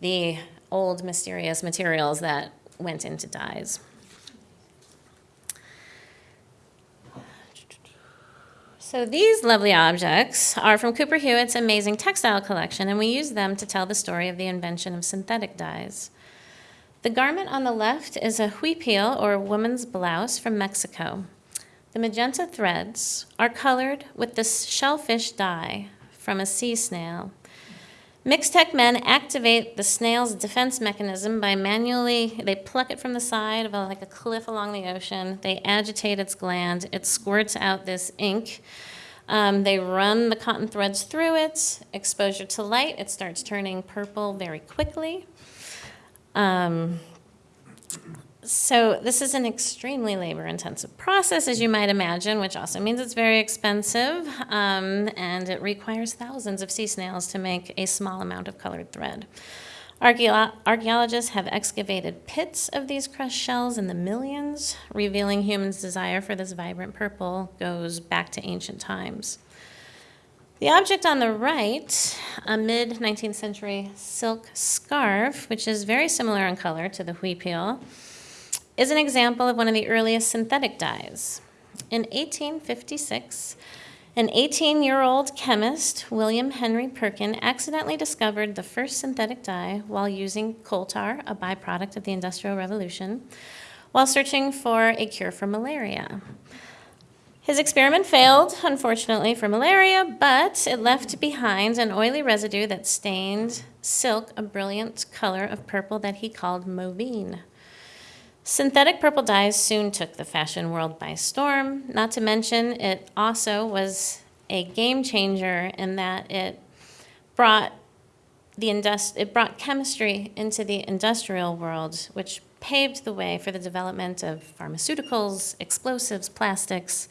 the old mysterious materials that went into dyes. So these lovely objects are from Cooper Hewitt's amazing textile collection, and we use them to tell the story of the invention of synthetic dyes. The garment on the left is a huipil, or woman's blouse, from Mexico. The magenta threads are colored with the shellfish dye from a sea snail. Mixtec men activate the snail's defense mechanism by manually, they pluck it from the side of a, like a cliff along the ocean. They agitate its gland. It squirts out this ink. Um, they run the cotton threads through it. Exposure to light, it starts turning purple very quickly. Um, so this is an extremely labor-intensive process, as you might imagine, which also means it's very expensive, um, and it requires thousands of sea snails to make a small amount of colored thread. Archaeo archaeologists have excavated pits of these crushed shells in the millions, revealing humans' desire for this vibrant purple goes back to ancient times. The object on the right, a mid 19th century silk scarf, which is very similar in color to the huipil, is an example of one of the earliest synthetic dyes. In 1856, an 18 year old chemist, William Henry Perkin, accidentally discovered the first synthetic dye while using coal tar, a byproduct of the Industrial Revolution, while searching for a cure for malaria. His experiment failed, unfortunately, for malaria, but it left behind an oily residue that stained silk a brilliant color of purple that he called mauveine. Synthetic purple dyes soon took the fashion world by storm, not to mention it also was a game changer in that it brought the indust- it brought chemistry into the industrial world, which paved the way for the development of pharmaceuticals, explosives, plastics.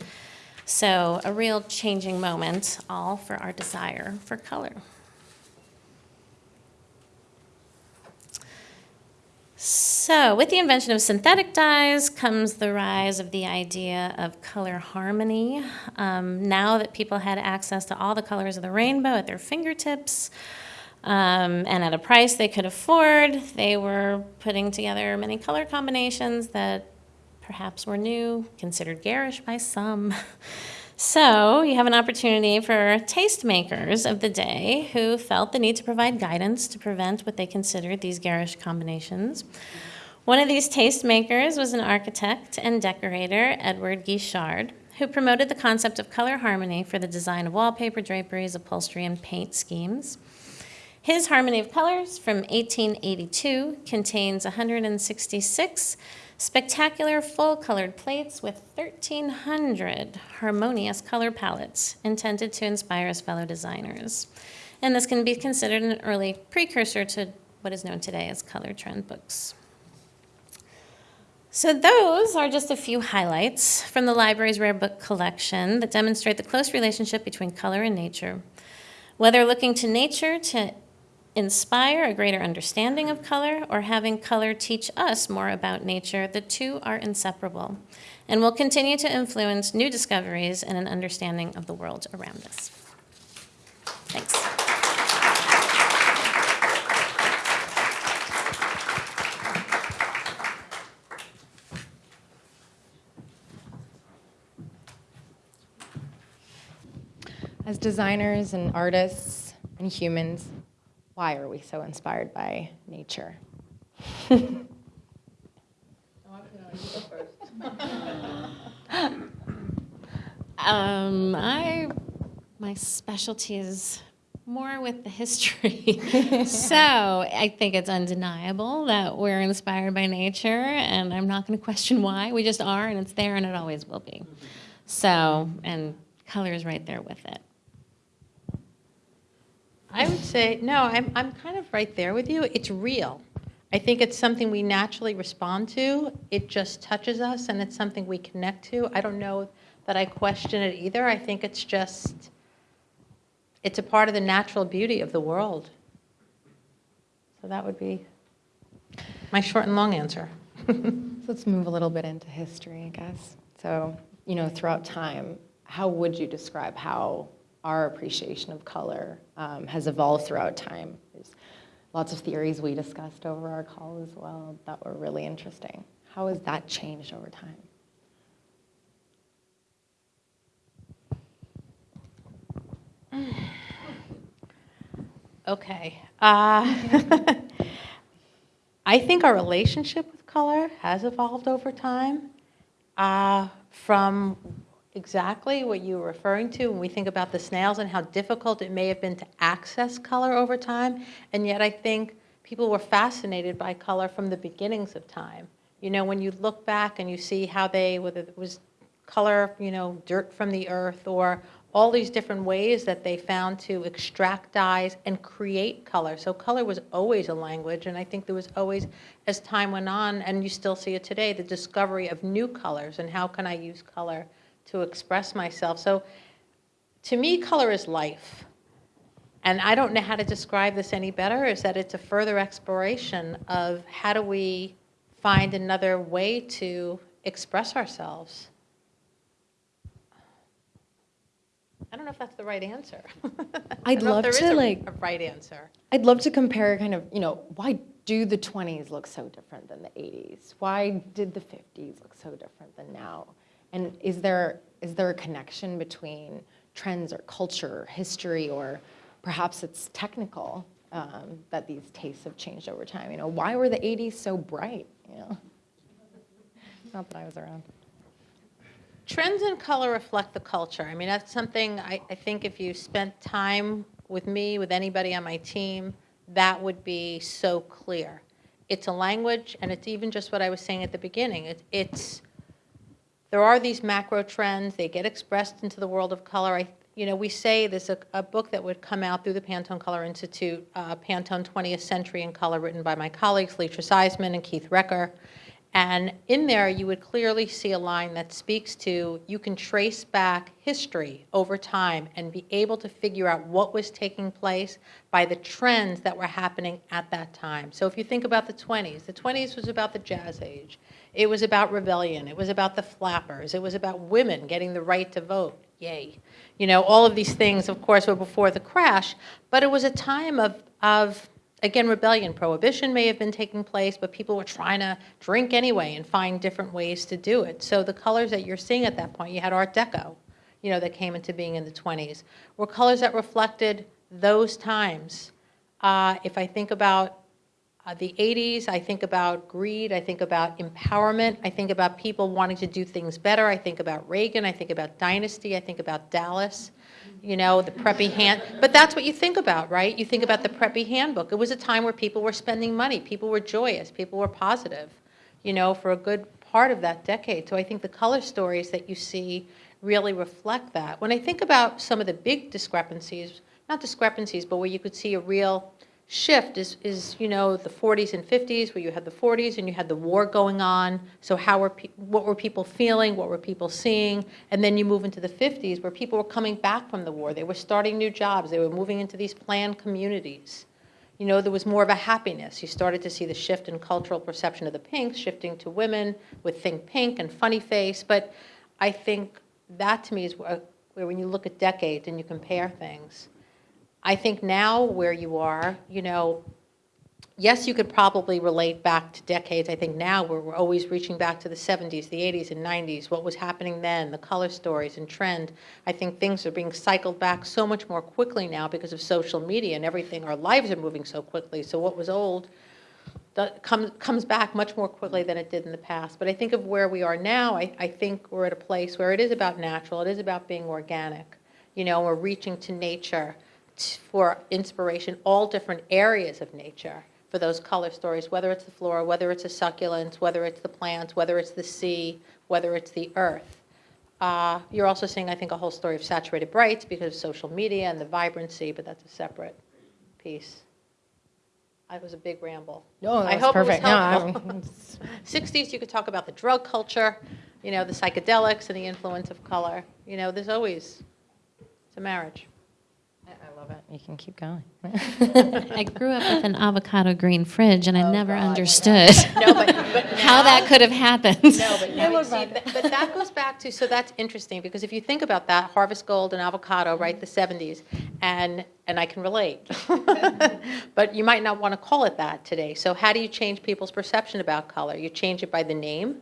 So, a real changing moment, all for our desire for color. So, with the invention of synthetic dyes comes the rise of the idea of color harmony. Um, now that people had access to all the colors of the rainbow at their fingertips um, and at a price they could afford, they were putting together many color combinations that perhaps were new, considered garish by some. *laughs* So, you have an opportunity for tastemakers of the day who felt the need to provide guidance to prevent what they considered these garish combinations. One of these tastemakers was an architect and decorator, Edward Guichard, who promoted the concept of color harmony for the design of wallpaper, draperies, upholstery, and paint schemes. His Harmony of Colors from 1882 contains 166 Spectacular full colored plates with 1,300 harmonious color palettes intended to inspire his fellow designers. And this can be considered an early precursor to what is known today as color trend books. So those are just a few highlights from the library's rare book collection that demonstrate the close relationship between color and nature. Whether looking to nature to inspire a greater understanding of color or having color teach us more about nature, the two are inseparable and will continue to influence new discoveries and an understanding of the world around us. Thanks. As designers and artists and humans, why are we so inspired by nature? um, I, my specialty is more with the history. *laughs* so I think it's undeniable that we're inspired by nature, and I'm not going to question why. We just are, and it's there, and it always will be. So, and color is right there with it. I would say, no, I'm, I'm kind of right there with you. It's real. I think it's something we naturally respond to. It just touches us and it's something we connect to. I don't know that I question it either. I think it's just, it's a part of the natural beauty of the world. So that would be my short and long answer. *laughs* let's move a little bit into history, I guess. So, you know, throughout time, how would you describe how our appreciation of color um, has evolved throughout time? There's lots of theories we discussed over our call as well that were really interesting. How has that changed over time? *sighs* Okay. Uh, *laughs* I think our relationship with color has evolved over time uh, from exactly what you were referring to when we think about the snails and how difficult it may have been to access color over time. And yet I think people were fascinated by color from the beginnings of time. You know, when you look back and you see how they, whether it was color, you know, dirt from the earth or all these different ways that they found to extract dyes and create color. So color was always a language, and I think there was always, as time went on, and you still see it today, the discovery of new colors and how can I use color to express myself. So to me, color is life. And I don't know how to describe this any better, is that it's a further exploration of how do we find another way to express ourselves. I don't know if that's the right answer. *laughs* I'd love to like a right answer. I'd love to compare kind of, you know, why do the 20s look so different than the 80s? Why did the 50s look so different than now? And is there is there a connection between trends or culture, or history, or perhaps it's technical um, that these tastes have changed over time? You know, why were the 80s so bright? You know, *laughs* not that I was around. Trends in color reflect the culture. I mean, that's something I, I think if you spent time with me, with anybody on my team, that would be so clear. It's a language, and it's even just what I was saying at the beginning. It, it's there are these macro trends. They get expressed into the world of color. I, you know, we say there's a, a book that would come out through the Pantone Color Institute, uh, Pantone 20th Century in Color, written by my colleagues Leatrice Eiseman and Keith Recker. And in there, you would clearly see a line that speaks to you can trace back history over time and be able to figure out what was taking place by the trends that were happening at that time. So if you think about the 20s, the 20s was about the jazz age. It was about rebellion. It was about the flappers. It was about women getting the right to vote. Yay. You know, all of these things, of course, were before the crash, but it was a time of, of again, rebellion. Prohibition may have been taking place, but people were trying to drink anyway and find different ways to do it. So the colors that you're seeing at that point, you had Art Deco, you know, that came into being in the 20s, were colors that reflected those times. Uh, if I think about uh, the 80s, I think about greed, I think about empowerment, I think about people wanting to do things better, I think about Reagan, I think about Dynasty, I think about Dallas you know, the preppy hand. But that's what you think about, right? You think about the preppy handbook. It was a time where people were spending money, people were joyous, people were positive, you know, for a good part of that decade. So I think the color stories that you see really reflect that. When I think about some of the big discrepancies, not discrepancies, but where you could see a real shift is, is you know the 40s and 50s where you had the 40s and you had the war going on. So how were what were people feeling? What were people seeing? And then you move into the 50s where people were coming back from the war. They were starting new jobs. They were moving into these planned communities. You know there was more of a happiness. You started to see the shift in cultural perception of the pinks shifting to women with think pink and funny face. But i think that to me is where, where when you look at decades and you compare things I think now where you are, you know, yes, you could probably relate back to decades. I think now we're, we're always reaching back to the 70s, the 80s, and 90s, what was happening then, the color stories and trend. I think things are being cycled back so much more quickly now because of social media and everything. Our lives are moving so quickly. So what was old comes, comes back much more quickly than it did in the past. But I think of where we are now, I, I think we're at a place where it is about natural, it is about being organic. You know, we're reaching to nature for inspiration, all different areas of nature for those color stories, whether it's the flora, whether it's the succulent, whether it's the plants, whether it's the sea, whether it's the earth. Uh, you're also seeing, I think, a whole story of saturated brights because of social media and the vibrancy, but that's a separate piece. It was a big ramble. No, I hope perfect. It was helpful. No, I mean, 60s, *laughs* you could talk about the drug culture, you know, the psychedelics and the influence of color. You know, there's always, it's a marriage. I love it. You can keep going. *laughs* I grew up with an avocado green fridge, and I Oh, never God, understood No, but, but *laughs* how that could have happened. No, but now you see, that- but that goes back to, so that's interesting, because if you think about that, Harvest Gold and avocado, right, the 70s, and, and I can relate. *laughs* But you might not want to call it that today. So how do you change people's perception about color? You change it by the name.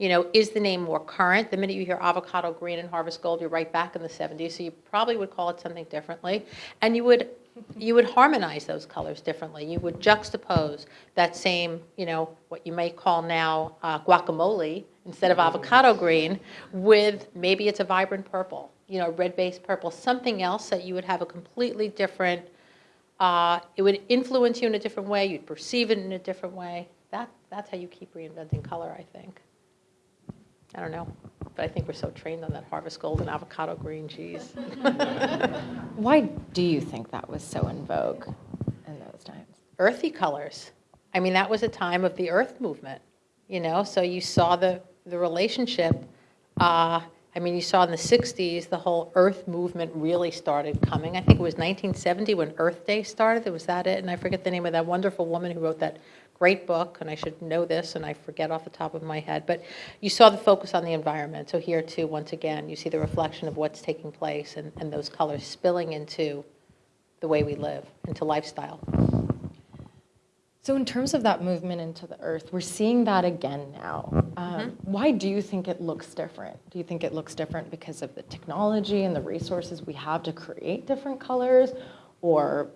You know, is the name more current? The minute you hear avocado green and harvest gold, you're right back in the 70s, so you probably would call it something differently. And you would, you would harmonize those colors differently. You would juxtapose that same, you know, what you may call now uh, guacamole instead of avocado green with maybe it's a vibrant purple, you know, red-based purple, something else that you would have a completely different, uh, it would influence you in a different way, you'd perceive it in a different way. That, that's how you keep reinventing color, I think. I don't know, but I think we're so trained on that harvest gold and avocado green cheese. *laughs* Why do you think that was so in vogue in those times? Earthy colors. I mean, that was a time of the earth movement, you know, so you saw the, the relationship. Uh, I mean, you saw in the 60s, the whole earth movement really started coming. I think it was 1970 when Earth Day started. Was that it? And I forget the name of that wonderful woman who wrote that great book, and I should know this, and I forget off the top of my head. But you saw the focus on the environment. So here, too, once again, you see the reflection of what's taking place and, and those colors spilling into the way we live, into lifestyle. So, in terms of that movement into the earth, we're seeing that again now. Um, Why do you think it looks different? Do you think it looks different because of the technology and the resources we have to create different colors, or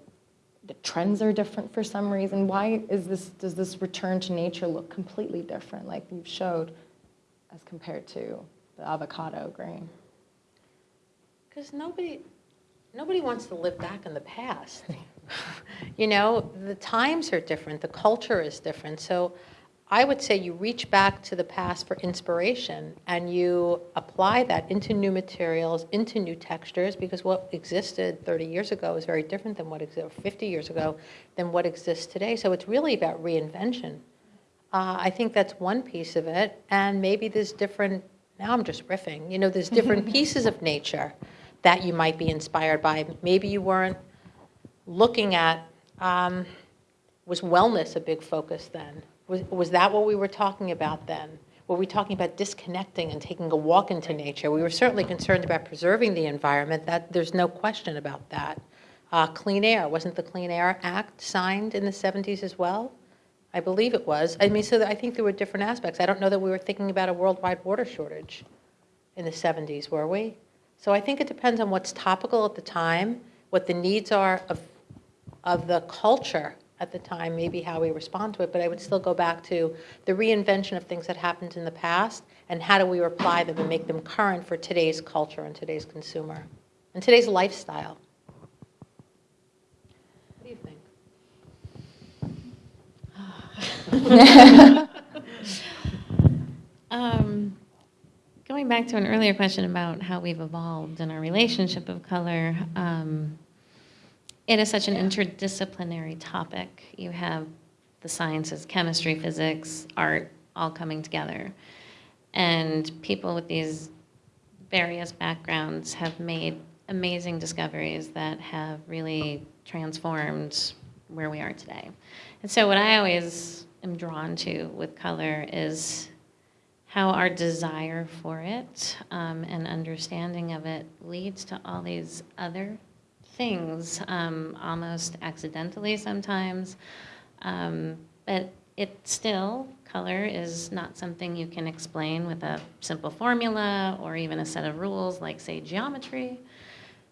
the trends are different for some reason? Why is this? Does this return to nature look completely different, like you showed, as compared to the avocado green? Because nobody, nobody wants to live back in the past. *laughs* you know, the times are different, the culture is different. So I would say you reach back to the past for inspiration and you apply that into new materials, into new textures, because what existed 30 years ago is very different than what existed 50 years ago than what exists today. So it's really about reinvention. Uh, I think that's one piece of it. And maybe there's different, now I'm just riffing, you know, there's different *laughs* pieces of nature that you might be inspired by. Maybe you weren't looking at, um, was wellness a big focus then? Was, was that what we were talking about then? Were we talking about disconnecting and taking a walk into nature? We were certainly concerned about preserving the environment. That, there's no question about that. Uh, clean air, wasn't the Clean Air Act signed in the 70s as well? I believe it was. I mean, so I think there were different aspects. I don't know that we were thinking about a worldwide water shortage in the 70s, were we? So I think it depends on what's topical at the time, what the needs are of, of the culture at the time, maybe how we respond to it. But I would still go back to the reinvention of things that happened in the past and how do we apply them and make them current for today's culture and today's consumer and today's lifestyle. What do you think? *laughs* Um, going back to an earlier question about how we've evolved in our relationship of color, um, it is such an interdisciplinary topic. You have the sciences, chemistry, physics, art, all coming together. And people with these various backgrounds have made amazing discoveries that have really transformed where we are today. And so, what I always am drawn to with color is how our desire for it um, and understanding of it leads to all these other things, um, almost accidentally sometimes. Um, but it still, color is not something you can explain with a simple formula or even a set of rules like, say, geometry.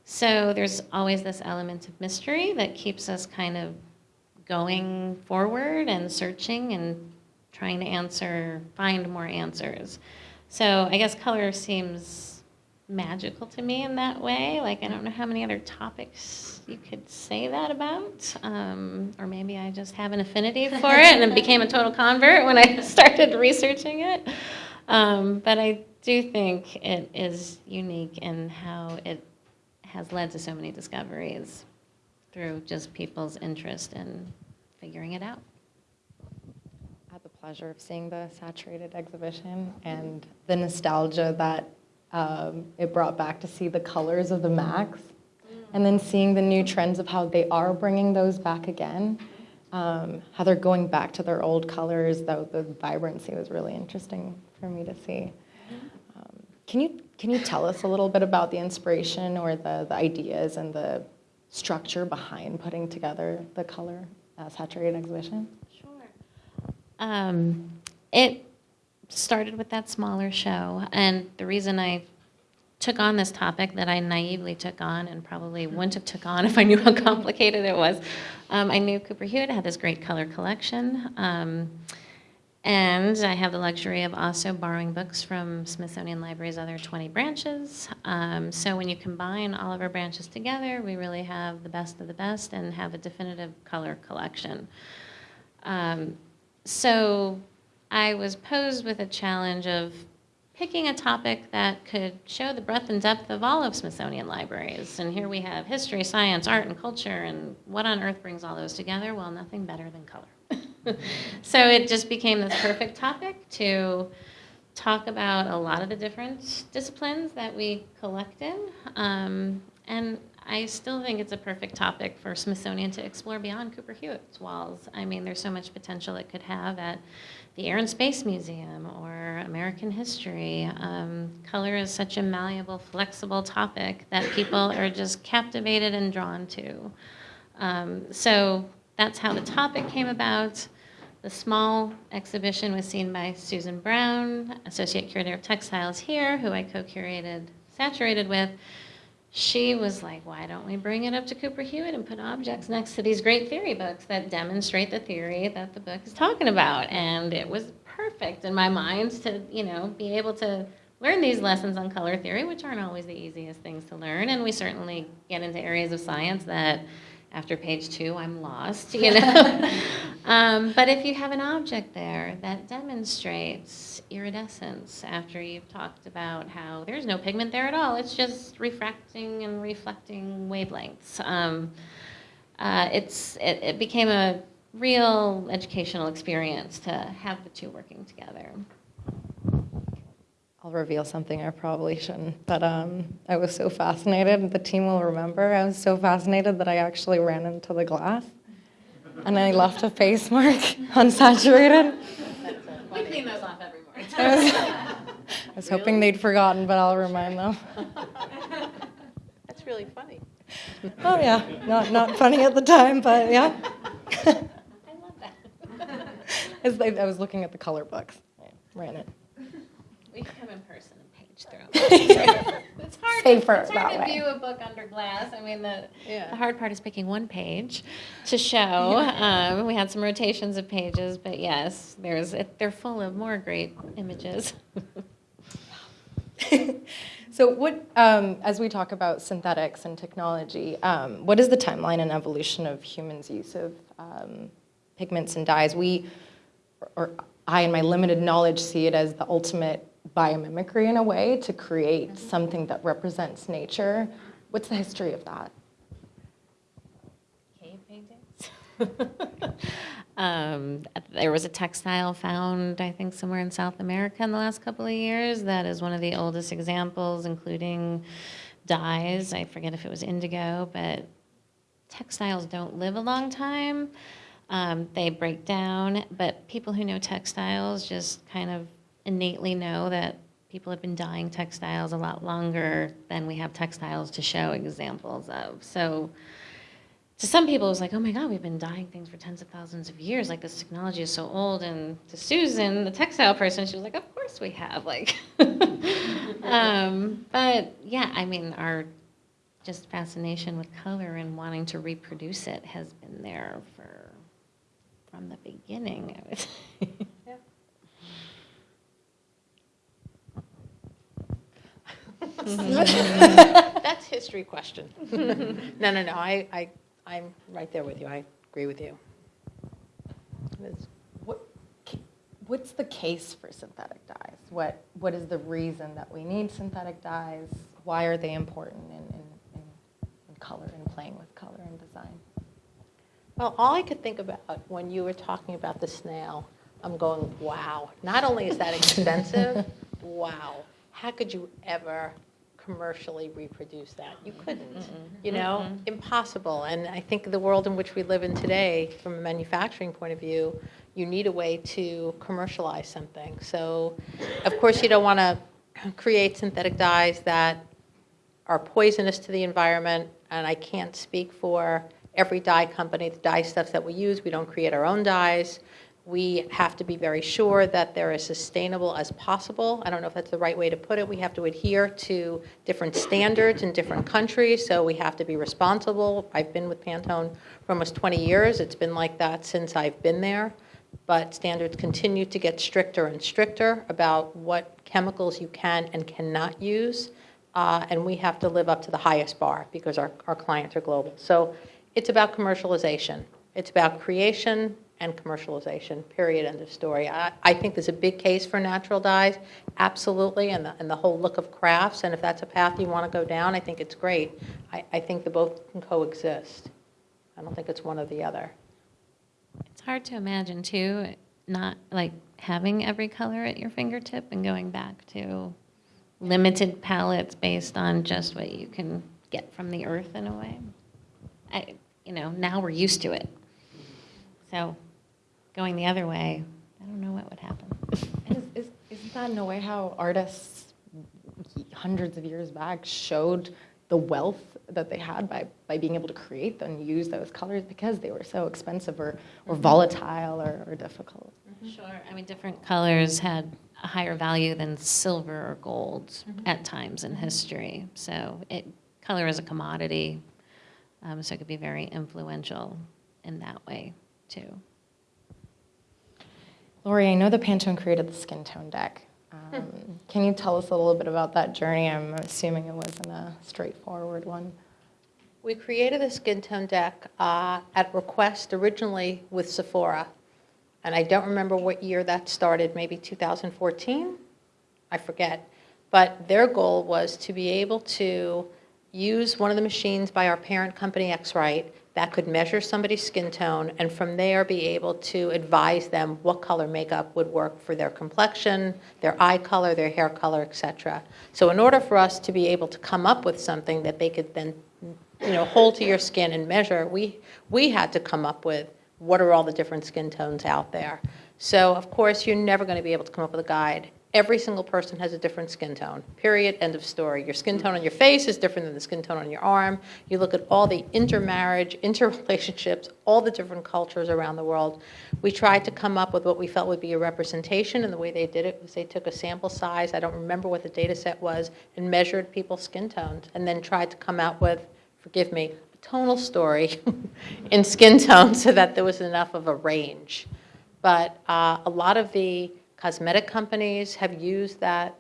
So there's always this element of mystery that keeps us kind of going forward and searching and trying to answer, find more answers. So I guess color seems magical to me in that way. Like I don't know how many other topics you could say that about, um, or maybe I just have an affinity for it and became a total convert when I *laughs* started researching it. Um, but I do think it is unique in how it has led to so many discoveries through just people's interest in figuring it out. I had the pleasure of seeing the saturated exhibition and the nostalgia that um, it brought back to see the colors of the Max. and then seeing the new trends of how they are bringing those back again, um, how they're going back to their old colors, though the vibrancy was really interesting for me to see. Um, can you can you tell us a little bit about the inspiration or the, the ideas and the structure behind putting together the color uh, saturated exhibition? Um, it started with that smaller show, and the reason I took on this topic that I naively took on and probably wouldn't have took on *laughs* if I knew how complicated it was. Um, I knew Cooper Hewitt had this great color collection. Um, and I have the luxury of also borrowing books from Smithsonian Library's other 20 branches. Um, so when you combine all of our branches together, we really have the best of the best and have a definitive color collection. Um, so I was posed with a challenge of picking a topic that could show the breadth and depth of all of Smithsonian libraries. And here we have history, science, art, and culture, and what on earth brings all those together? Well, nothing better than color. *laughs* so it just became this perfect topic to talk about a lot of the different disciplines that we collect in. Um, and I still think it's a perfect topic for Smithsonian to explore beyond Cooper Hewitt's walls. I mean, there's so much potential it could have at the Air and Space Museum or American history. Um, color is such a malleable, flexible topic that people are just captivated and drawn to. Um, so that's how the topic came about. The small exhibition was seen by Susan Brown, Associate Curator of Textiles here, who I co-curated Saturated with she was like, why don't we bring it up to Cooper Hewitt and put objects next to these great theory books that demonstrate the theory that the book is talking about? And it was perfect in my mind to, you know, be able to learn these lessons on color theory, which aren't always the easiest things to learn. And we certainly get into areas of science that after page two, I'm lost, you know. *laughs* um, but if you have an object there that demonstrates iridescence after you've talked about how there's no pigment there at all, it's just refracting and reflecting wavelengths. Um, uh, it's, it, it became a real educational experience to have the two working together. I'll reveal something I probably shouldn't, but um, I was so fascinated, the team will remember, I was so fascinated that I actually ran into the glass and I left a face mark *laughs* unsaturated. We clean those off every morning. I was, I was hoping they'd forgotten, but I'll remind them. *laughs* That's really funny. Oh yeah, not, not funny at the time, but yeah. I love that. *laughs* I I was looking at the color books, I ran it. We can come in person and page through. *laughs* it's hard, Safer it's hard that to way. view a book under glass. I mean, the, Yeah. the hard part is picking one page to show. Um, we had some rotations of pages, but yes, there's they're full of more great images. *laughs* So what, um, as we talk about synthetics and technology, um, what is the timeline and evolution of humans' use of um, pigments and dyes? We, or I, in my limited knowledge, see it as the ultimate biomimicry in a way to create something that represents nature. What's the history of that? Cave paintings. *laughs* um, there was a textile found, I think, somewhere in South America in the last couple of years. That is one of the oldest examples, including dyes. I forget if it was indigo, but textiles don't live a long time. Um, they break down, but people who know textiles just kind of innately know that people have been dyeing textiles a lot longer than we have textiles to show examples of. So to some people, it was like, oh my God, we've been dyeing things for tens of thousands of years. Like this technology is so old. And to Susan, the textile person, she was like, of course we have. Like, *laughs* um, but yeah, I mean, our just fascination with color and wanting to reproduce it has been there for from the beginning. I would say. *laughs* Mm-hmm. That's history question. No, no, no, I, I, I'm right there with you. I agree with you. It is- What, what's the case for synthetic dyes? What, what is the reason that we need synthetic dyes? Why are they important in, in, in, in color and playing with color and design? Well, all I could think about when you were talking about the snail, I'm going, wow, not only is that expensive, *laughs* wow, how could you ever commercially reproduce that. You couldn't, you know, impossible. And I think the world in which we live in today, from a manufacturing point of view, you need a way to commercialize something. So, of course, you don't want to create synthetic dyes that are poisonous to the environment, and I can't speak for every dye company, the dye stuffs that we use, we don't create our own dyes. We have to be very sure that they're as sustainable as possible. I don't know if that's the right way to put it. We have to adhere to different standards in different countries, so we have to be responsible. I've been with Pantone for almost 20 years. It's been like that since I've been there. But standards continue to get stricter and stricter about what chemicals you can and cannot use. Uh, and we have to live up to the highest bar because our, our clients are global. So it's about commercialization. It's about creation and commercialization, period, end of story. I, I think there's a big case for natural dyes, absolutely, and the, and the whole look of crafts. And if that's a path you want to go down, I think it's great. I, I think the both can coexist. I don't think it's one or the other. It's hard to imagine too, not like having every color at your fingertip and going back to limited palettes based on just what you can get from the earth in a way. I, you know, now we're used to it. So going the other way, I don't know what would happen. Is, is, isn't that in a way how artists hundreds of years back showed the wealth that they had by, by being able to create and use those colors because they were so expensive or, or mm-hmm. volatile or, or difficult? Mm-hmm. Sure. I mean, different colors had a higher value than silver or gold mm-hmm. at times in history. So it color is a commodity, um, so it could be very influential in that way too. Laurie, I know the Pantone created the skin tone deck. Um, *laughs* can you tell us a little bit about that journey? I'm assuming it wasn't a straightforward one. We created the skin tone deck uh, at request originally with Sephora. And I don't remember what year that started, maybe 2014? I forget. But their goal was to be able to use one of the machines by our parent company, X-Rite, that could measure somebody's skin tone and from there be able to advise them what color makeup would work for their complexion, their eye color, their hair color, etc. So in order for us to be able to come up with something that they could then you know, hold to your skin and measure, we, we had to come up with what are all the different skin tones out there. So of course, you're never going to be able to come up with a guide. Every single person has a different skin tone, period, end of story. Your skin tone on your face is different than the skin tone on your arm. You look at all the intermarriage, interrelationships, all the different cultures around the world. We tried to come up with what we felt would be a representation, and the way they did it was they took a sample size, I don't remember what the data set was, and measured people's skin tones, and then tried to come out with, forgive me, a tonal story *laughs* in skin tone so that there was enough of a range. But uh, a lot of the Cosmetic companies have used that,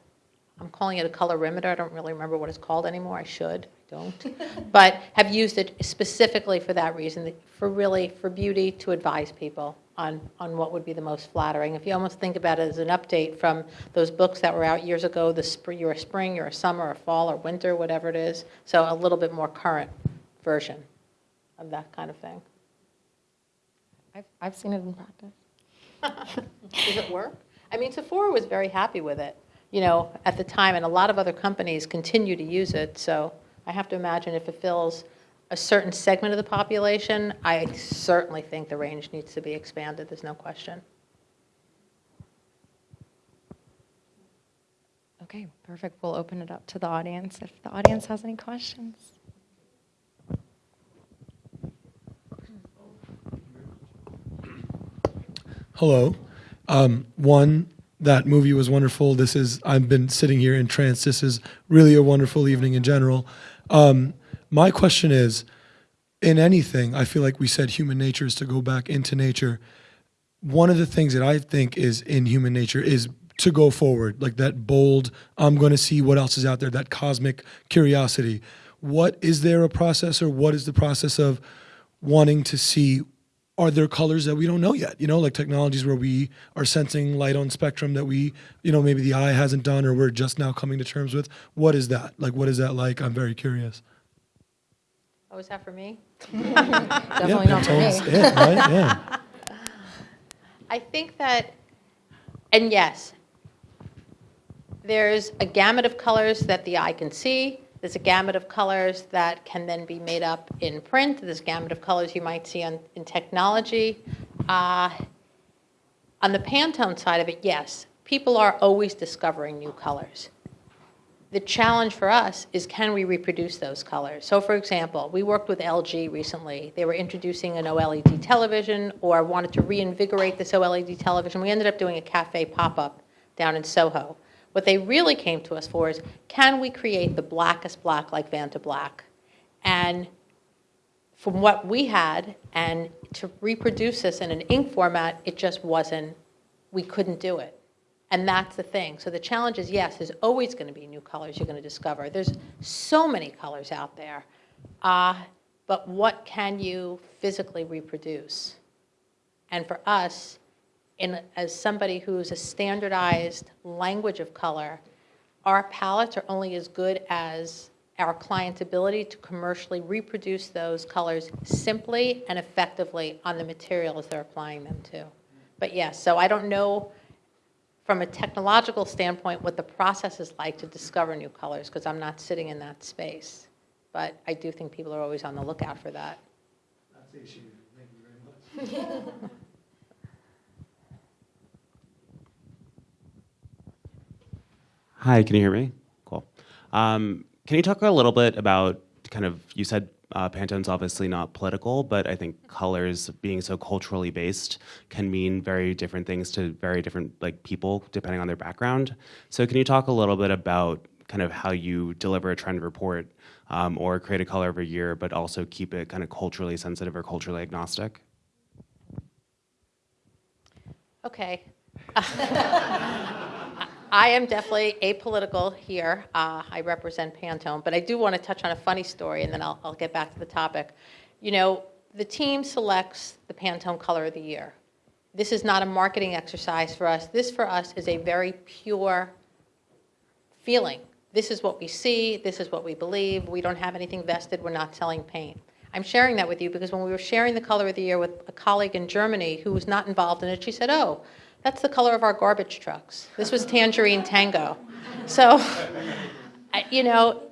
I'm calling it a colorimeter, I don't really remember what it's called anymore, I should, I don't. *laughs* but have used it specifically for that reason, for really, for beauty, to advise people on, on what would be the most flattering. If you almost think about it as an update from those books that were out years ago, the spring, you're a spring, you're a summer, or fall, or winter, whatever it is. So a little bit more current version of that kind of thing. I've, I've seen it in practice. *laughs* Does it work? I mean, Sephora was very happy with it, you know, at the time, and a lot of other companies continue to use it. So I have to imagine if it fills a certain segment of the population, I certainly think the range needs to be expanded. There's no question. Okay, perfect. We'll open it up to the audience if the audience has any questions. Hello. Um, one, that movie was wonderful. This is, I've been sitting here in trance. This is really a wonderful evening in general. Um, my question is in anything, I feel like we said human nature is to go back into nature. One of the things that I think is in human nature is to go forward, like that bold, I'm going to see what else is out there, that cosmic curiosity. What is there a process or what is the process of wanting to see are there colors that we don't know yet? You know, like technologies where we are sensing light on spectrum that we, you know, maybe the eye hasn't done or we're just now coming to terms with. What is that? Like, what is that like? I'm very curious. Oh, is that for me? *laughs* *laughs* Definitely not for me. it, right? Yeah. *laughs* I think that, and yes, there's a gamut of colors that the eye can see. There's a gamut of colors that can then be made up in print. There's a gamut of colors you might see on, in technology. Uh, on the Pantone side of it, yes, people are always discovering new colors. The challenge for us is can we reproduce those colors? So for example, we worked with LG recently. They were introducing an OLED television or wanted to reinvigorate this OLED television. We ended up doing a cafe pop-up down in Soho. What they really came to us for is, can we create the blackest black like Vanta Black? And from what we had, and to reproduce this in an ink format, it just wasn't, we couldn't do it. And that's the thing. So the challenge is, yes, there's always going to be new colors you're going to discover. There's so many colors out there. Uh, but what can you physically reproduce? And for us, in, as somebody who's a standardized language of color, our palettes are only as good as our client's ability to commercially reproduce those colors simply and effectively on the materials they're applying them to. But yes, so I don't know from a technological standpoint what the process is like to discover new colors because I'm not sitting in that space. But I do think people are always on the lookout for that. That's the issue. Thank you very much. *laughs* Hi, can you hear me? Cool. Um, can you talk a little bit about kind of, you said uh, Pantone's obviously not political, but I think colors being so culturally based can mean very different things to very different like people depending on their background. So can you talk a little bit about kind of how you deliver a trend report um, or create a color every year, but also keep it kind of culturally sensitive or culturally agnostic? Okay. *laughs* I am definitely apolitical here. Uh, I represent Pantone, but I do want to touch on a funny story, and then I'll, I'll get back to the topic. You know, the team selects the Pantone Color of the Year. This is not a marketing exercise for us. This, for us, is a very pure feeling. This is what we see. This is what we believe. We don't have anything vested. We're not selling paint. I'm sharing that with you because when we were sharing the color of the year with a colleague in Germany who was not involved in it, she said, oh, that's the color of our garbage trucks. This was Tangerine Tango. So, *laughs* you know,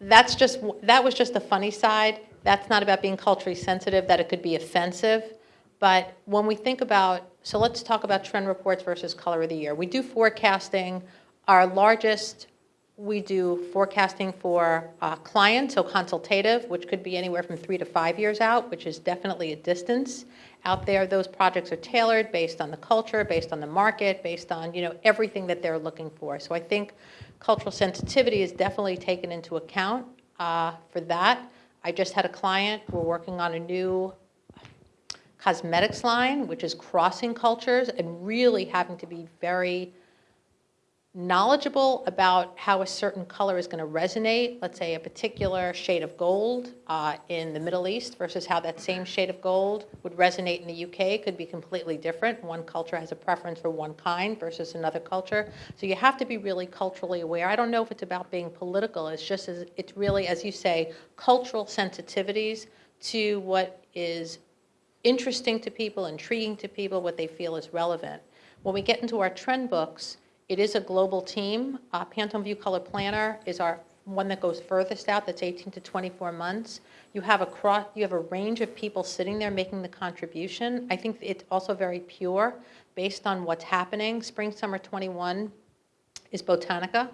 that's just, that was just the funny side. That's not about being culturally sensitive, that it could be offensive. But when we think about, so let's talk about trend reports versus color of the year. We do forecasting. Our largest, we do forecasting for uh, clients, so consultative, which could be anywhere from three to five years out, which is definitely a distance out there. Those projects are tailored based on the culture, based on the market, based on you know everything that they're looking for. So I think cultural sensitivity is definitely taken into account uh, for that. I just had a client. We're working on a new cosmetics line, which is crossing cultures and really having to be very knowledgeable about how a certain color is going to resonate, let's say a particular shade of gold uh, in the Middle East versus how that same shade of gold would resonate in the UK could be completely different. One culture has a preference for one kind versus another culture. So you have to be really culturally aware. I don't know if it's about being political. It's just, as, it's really, as you say, cultural sensitivities to what is interesting to people, intriguing to people, what they feel is relevant. When we get into our trend books, it is a global team. Uh, Pantone View Color Planner is our one that goes furthest out, that's 18 to 24 months. You have a cross, you have a range of people sitting there making the contribution. I think it's also very pure based on what's happening. Spring Summer 21 is Botanica.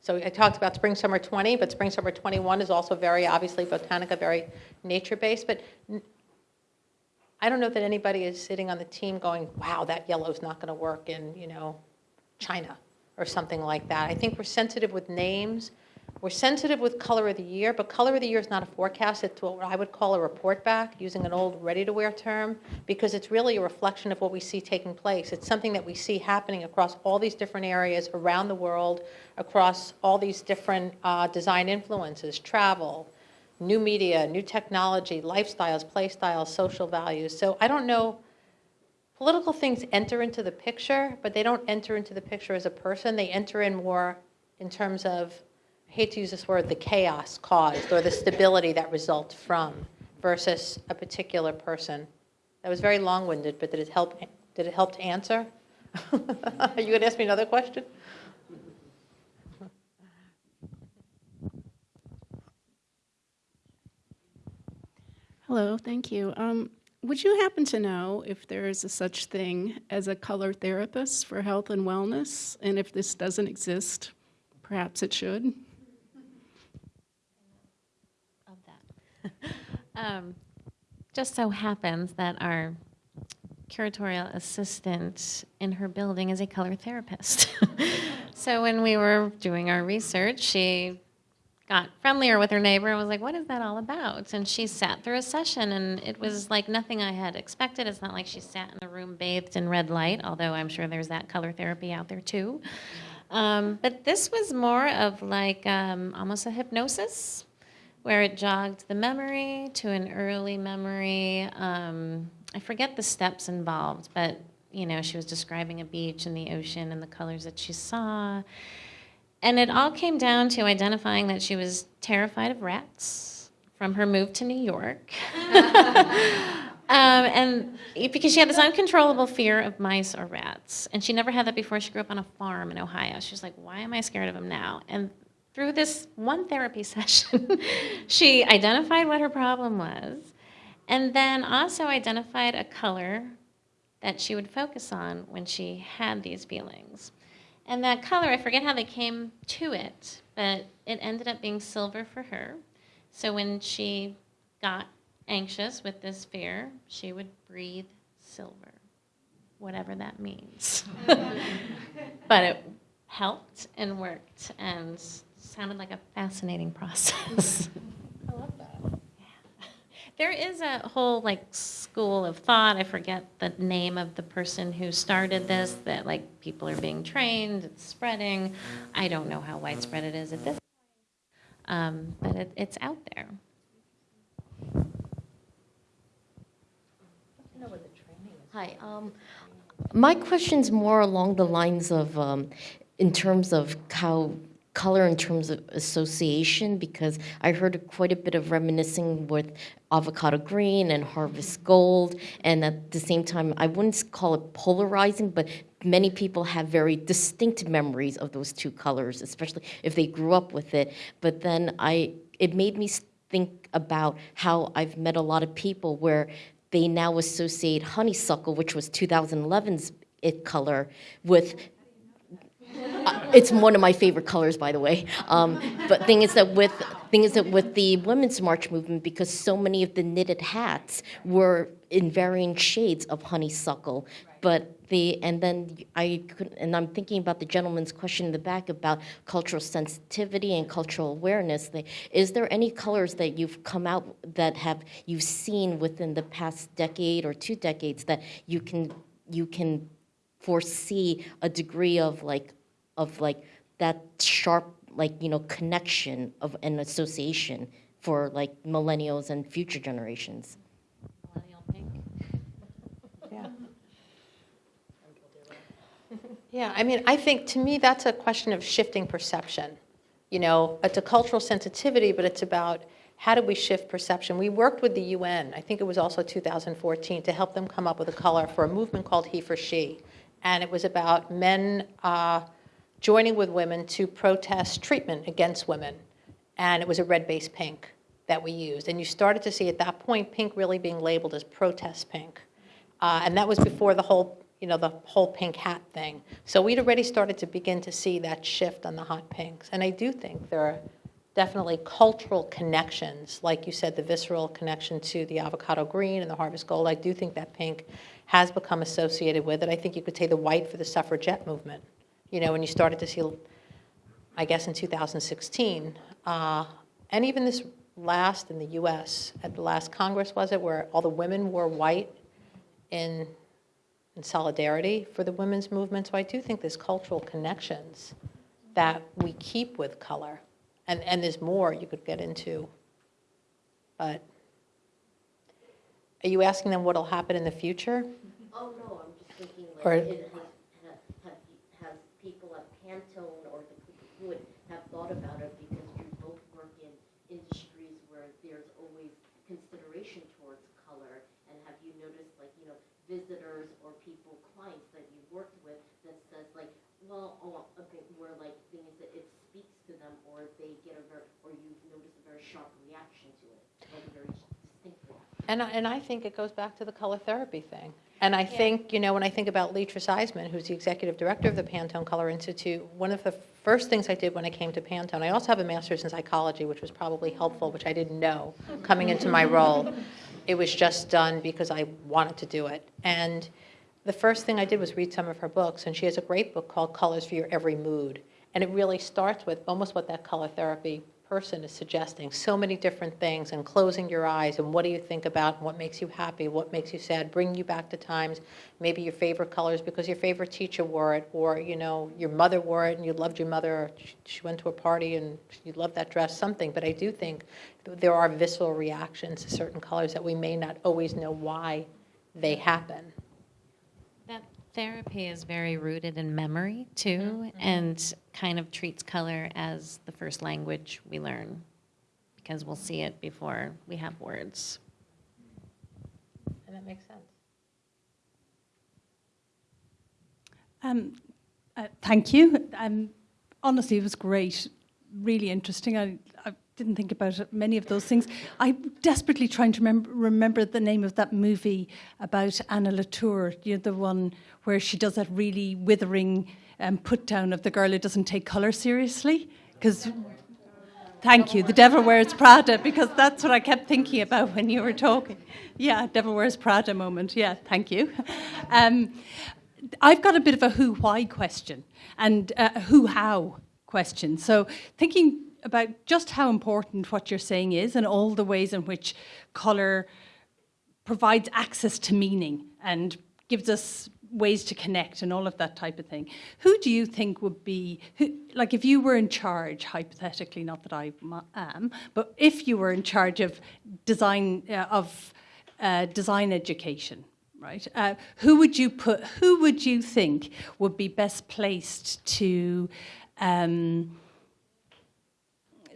So I talked about Spring Summer 20, but Spring Summer 21 is also very obviously Botanica, very nature-based. But I don't know that anybody is sitting on the team going, wow, that yellow's not going to work in, you know, China or something like that. I think we're sensitive with names. We're sensitive with color of the year, but color of the year is not a forecast. It's what I would call a report back, using an old ready-to-wear term, because it's really a reflection of what we see taking place. It's something that we see happening across all these different areas around the world, across all these different uh, design influences, travel, new media, new technology, lifestyles, play styles, social values. So I don't know political things enter into the picture, but they don't enter into the picture as a person. They enter in more in terms of, I hate to use this word, the chaos caused or the stability that results from versus a particular person. That was very long-winded, but did it help? Did it help to answer? *laughs* Are you going to ask me another question? Hello, thank you. Um, would you happen to know if there is a such thing as a color therapist for health and wellness? And if this doesn't exist, perhaps it should? *laughs* Um, just so happens that our curatorial assistant in her building is a color therapist. *laughs* so when we were doing our research, she got friendlier with her neighbor and was like, What is that all about? And she sat through a session, and it was like nothing I had expected. It's not like she sat in a room bathed in red light, although I'm sure there's that color therapy out there too. Um, but this was more of like um, almost a hypnosis where it jogged the memory to an early memory. Um, I forget the steps involved, but you know, she was describing a beach and the ocean and the colors that she saw. And it all came down to identifying that she was terrified of rats from her move to New York. *laughs* Um, and because she had this uncontrollable fear of mice or rats. And she never had that before. She grew up on a farm in Ohio. She was like, why am I scared of them now? And through this one therapy *laughs* session, she identified what her problem was and then also identified a color that she would focus on when she had these feelings. And that color, I forget how they came to it, but it ended up being silver for her. So when she got anxious with this fear, she would breathe silver, whatever that means. *laughs* but it helped and worked and sounded like a fascinating process. *laughs* I love that. Yeah. There is a whole like school of thought. I forget the name of the person who started this. That like people are being trained. It's spreading. I don't know how widespread it is at this point, um, but it, it's out there. Hi. Um, my question's more along the lines of, um, in terms of how color in terms of association, because I heard quite a bit of reminiscing with avocado green and harvest gold, and at the same time, I wouldn't call it polarizing, but many people have very distinct memories of those two colors, especially if they grew up with it. But then I, it made me think about how I've met a lot of people where they now associate honeysuckle, which was 2011's it color, with it's one of my favorite colors, by the way. Um, but thing is that with thing is that with the women's march movement, because so many of the knitted hats were in varying shades of honeysuckle, but the and then I could and I'm thinking about the gentleman's question in the back about cultural sensitivity and cultural awareness. Is there any colors that you've come out that have you've seen within the past decade or two decades that you can you can foresee a degree of like of like that sharp like you know connection of an association for like millennials and future generations. Millennial pink. *laughs* *laughs* Yeah, I mean, I think to me that's a question of shifting perception. You know, it's a cultural sensitivity, but it's about how do we shift perception. We worked with the UN, I think it was also 2014, to help them come up with a color for a movement called He for She. And it was about men uh, joining with women to protest treatment against women. And it was a red base pink that we used. And you started to see at that point pink really being labeled as protest pink. Uh, and that was before the whole you know, the whole pink hat thing. So we'd already started to begin to see that shift on the hot pinks. And I do think there are definitely cultural connections, like you said, the visceral connection to the avocado green and the harvest gold. I do think that pink has become associated with it. I think you could say the white for the suffragette movement. You know, when you started to see, I guess in 2016, uh, and even this last in the US, at the last Congress, was it, where all the women wore white in and solidarity for the women's movement. So I do think there's cultural connections that we keep with color. And, and there's more you could get into. But are you asking them what'll happen in the future? Oh, no, I'm just thinking like, Or- it, has, have, have people at Pantone or the people who would have thought about it because you both work in industries where there's always consideration towards color and have you noticed like, you know, visitors or people, clients that you've worked with that says like, well, oh, okay, where like things that it speaks to them or they get a very, or you've noticed a very sharp reaction to it, like a very distinct reaction. And I, and I think it goes back to the color therapy thing. And I think, you know, when I think about Leatrice Eiseman, who's the executive director of the Pantone Color Institute, one of the first things I did when I came to Pantone, I also have a master's in psychology, which was probably helpful, which I didn't know coming into my role. It was just done because I wanted to do it. And the first thing I did was read some of her books, and she has a great book called Colors for Your Every Mood. And it really starts with almost what that color therapy person is suggesting. So many different things and closing your eyes and what do you think about what makes you happy what makes you sad bring you back to times. Maybe your favorite colors because your favorite teacher wore it or you know your mother wore it and you loved your mother or she went to a party and you loved that dress something. But i do think there are visceral reactions to certain colors that we may not always know why they happen therapy is very rooted in memory too mm-hmm. and kind of treats color as the first language we learn because we'll see it before we have words. And that makes sense. Um, uh, thank you. Um, honestly, it was great, really interesting. I, I didn't think about many of those things. I'm desperately trying to remember, remember the name of that movie about Anna Wintour, you know, the one where she does that really withering um, put down of the girl who doesn't take colour seriously. Because, thank you, the devil wears Prada, because that's what I kept thinking about when you were talking. Yeah, devil wears Prada moment. Yeah, thank you. Um, I've got a bit of a who why question and a who how question. So, thinking about just how important what you're saying is and all the ways in which colour provides access to meaning and gives us ways to connect and all of that type of thing. Who do you think would be, who, like if you were in charge, hypothetically, not that I am, but if you were in charge of design, uh, of uh, design education, right? Uh, who would you put, who would you think would be best placed to, um,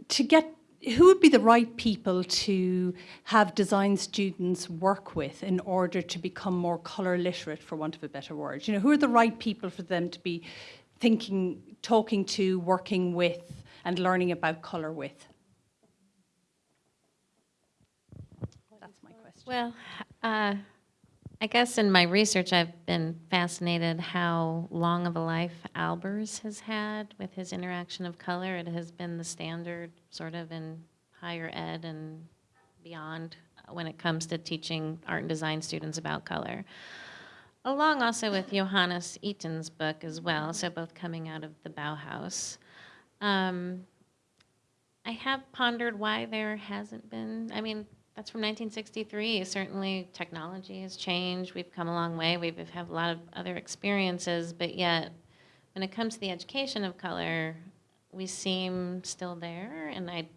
to get who would be the right people to have design students work with in order to become more color literate, for want of a better word? You know, who are the right people for them to be thinking, talking to, working with, and learning about color with? That's my question. Well, uh, I guess in my research, I've been fascinated how long of a life Albers has had with his interaction of color. It has been the standard sort of in higher ed and beyond when it comes to teaching art and design students about color. Along also with Johannes Itten's book as well, so both coming out of the Bauhaus. Um, I have pondered why there hasn't been, I mean, that's from 1963. Certainly, technology has changed. We've come a long way. We've have a lot of other experiences, but yet, when it comes to the education of color, we seem still there. And I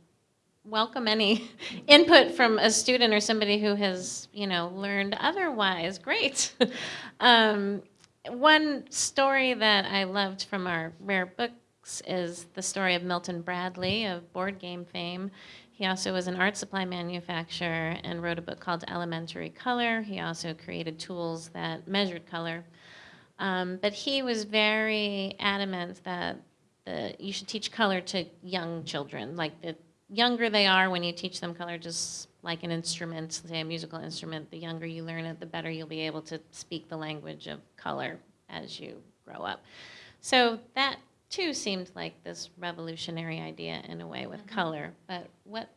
welcome any *laughs* input from a student or somebody who has, you know, learned otherwise. Great. *laughs* um, one story that I loved from our rare books is the story of Milton Bradley of board game fame. He also was an art supply manufacturer and wrote a book called Elementary Color. He also created tools that measured color. Um, but he was very adamant that the, you should teach color to young children. Like the younger they are when you teach them color, just like an instrument, say a musical instrument, the younger you learn it, the better you'll be able to speak the language of color as you grow up. So that too seemed like this revolutionary idea in a way with mm-hmm. color. But what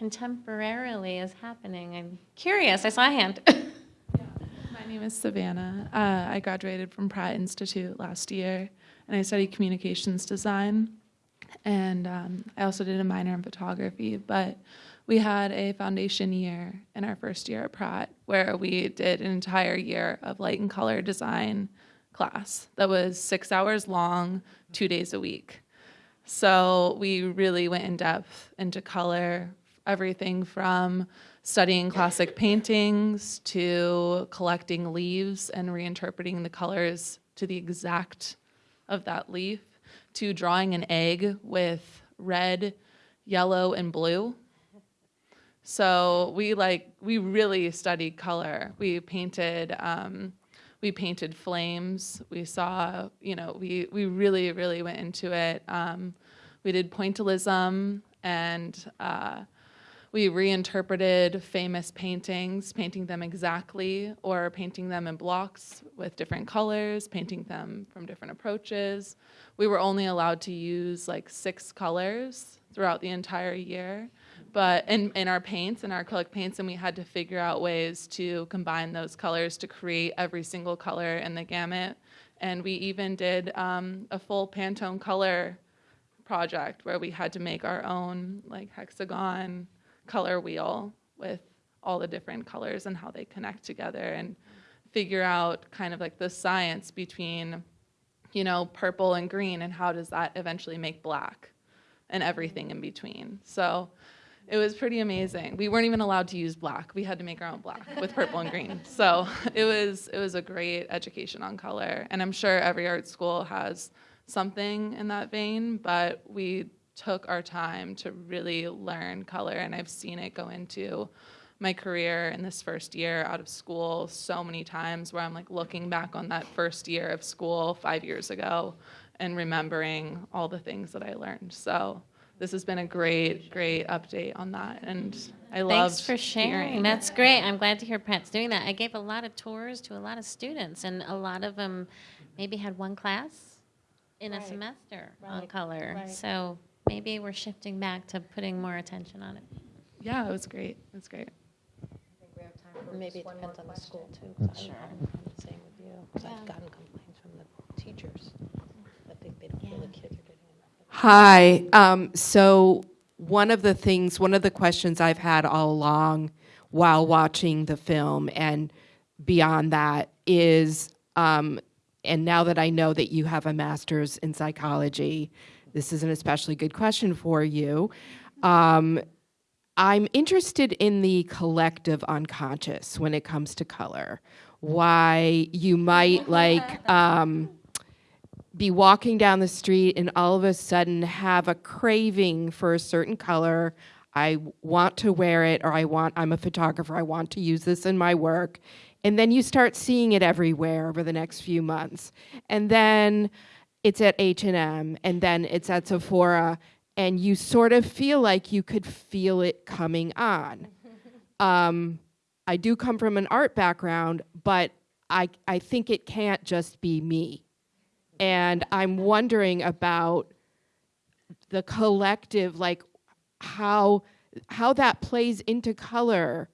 contemporarily is happening? I'm curious. I saw a hand. *laughs* My name is Savannah. Uh, I graduated from Pratt Institute last year, and I studied communications design. And um, I also did a minor in photography, but we had a foundation year in our first year at Pratt where we did an entire year of light and color design class that was six hours long, two days a week. So we really went in depth into color, everything from studying classic paintings to collecting leaves and reinterpreting the colors to the exact of that leaf to drawing an egg with red, yellow, and blue. So we like we really studied color. We painted um, we painted flames. We saw, you know, we, we really, really went into it. Um, we did pointillism and uh, we reinterpreted famous paintings, painting them exactly, or painting them in blocks with different colors, painting them from different approaches. We were only allowed to use like six colors throughout the entire year, but in, in our paints, in our acrylic paints, and we had to figure out ways to combine those colors to create every single color in the gamut. And we even did um, a full Pantone color project where we had to make our own like hexagon color wheel with all the different colors and how they connect together and figure out kind of like the science between you know purple and green and how does that eventually make black and everything in between so it was pretty amazing. We weren't even allowed to use black. We had to make our own black with purple and green. *laughs* So it was it was a great education on color. And i'm sure every art school has something in that vein but we took our time to really learn color, and I've seen it go into my career in this first year out of school so many times where I'm like looking back on that first year of school five years ago and remembering all the things that I learned. So this has been a great, great update on that, and I love. Thanks for sharing. That's great. I'm glad to hear Pratt's doing that. I gave a lot of tours to a lot of students, and a lot of them maybe had one class in a semester on color. Right. So maybe we're shifting back to putting more attention on it. Yeah, it was great. It was great. Maybe it depends on the school too. 'cause I'm- I'm the same with you, 'cause I've gotten complaints from the teachers that they, they don't feel the kids are getting enough. Hi. Um, so one of the things, one of the questions I've had all along while watching the film and beyond that is, um, and now that I know that you have a master's in psychology, this is an especially good question for you. Um, I'm interested in the collective unconscious when it comes to color. Why you might like um, be walking down the street and all of a sudden have a craving for a certain color. I want to wear it, or I want, I'm a photographer, I want to use this in my work. And then you start seeing it everywhere over the next few months. And then it's at H&M and then it's at Sephora and you sort of feel like you could feel it coming on. *laughs* Um, I do come from an art background, but I, I think it can't just be me. And I'm wondering about the collective, like how, how that plays into color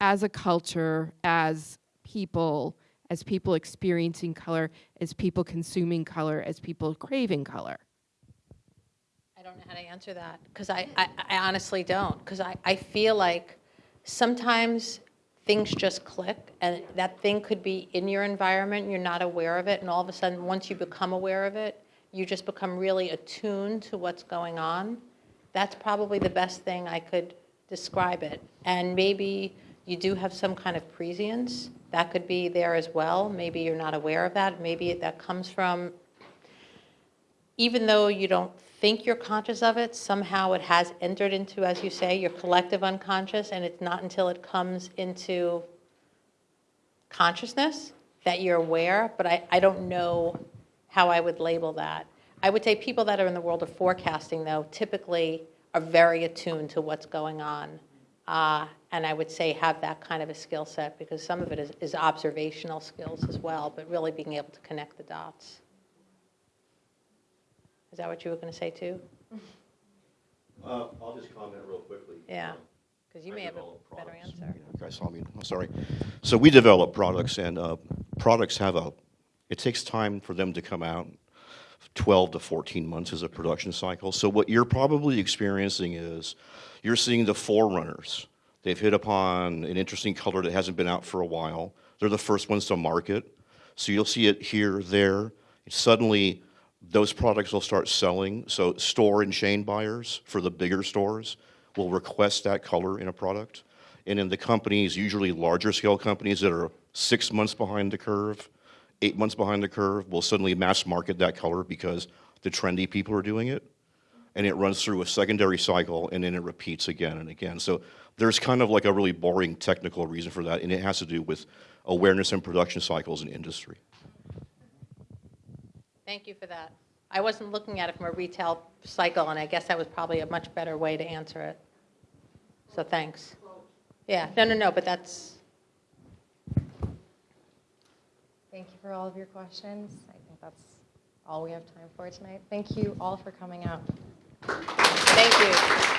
as a culture, as people, as people experiencing color, as people consuming color, as people craving color. I don't know how to answer that because I, I, I honestly don't because I, I feel like sometimes things just click and that thing could be in your environment you're not aware of it and all of a sudden once you become aware of it you just become really attuned to what's going on. That's probably the best thing i could describe it. And maybe you do have some kind of prescience. That could be there as well. Maybe you're not aware of that. Maybe that comes from even though you don't think you're conscious of it, somehow it has entered into, as you say, your collective unconscious, and it's not until it comes into consciousness that you're aware, but I, I don't know how I would label that. I would say people that are in the world of forecasting, though, typically are very attuned to what's going on. Uh, and I would say have that kind of a skill set because some of it is, is observational skills as well, but really being able to connect the dots. Is that what you were going to say too? Uh, I'll just comment real quickly. Yeah, because you may have a better answer. You guys saw me, I'm sorry. So we develop products, and uh, products have a, it takes time for them to come out. 12 to 14 months is a production cycle. So what you're probably experiencing is you're seeing the forerunners. They've hit upon an interesting color that hasn't been out for a while. They're the first ones to market. So you'll see it here, there. Suddenly, those products will start selling. So store and chain buyers for the bigger stores will request that color in a product. And in the companies, usually larger scale companies that are six months behind the curve, eight months behind the curve, will suddenly mass market that color because the trendy people are doing it. And it runs through a secondary cycle and then it repeats again and again. So there's kind of like a really boring technical reason for that, and it has to do with awareness and production cycles in industry. Thank you for that. I wasn't looking at it from a retail cycle, and I guess that was probably a much better way to answer it. So thanks. Yeah, no, no, no, but that's, Thank you for all of your questions. I think that's all we have time for tonight. Thank you all for coming out. thank you.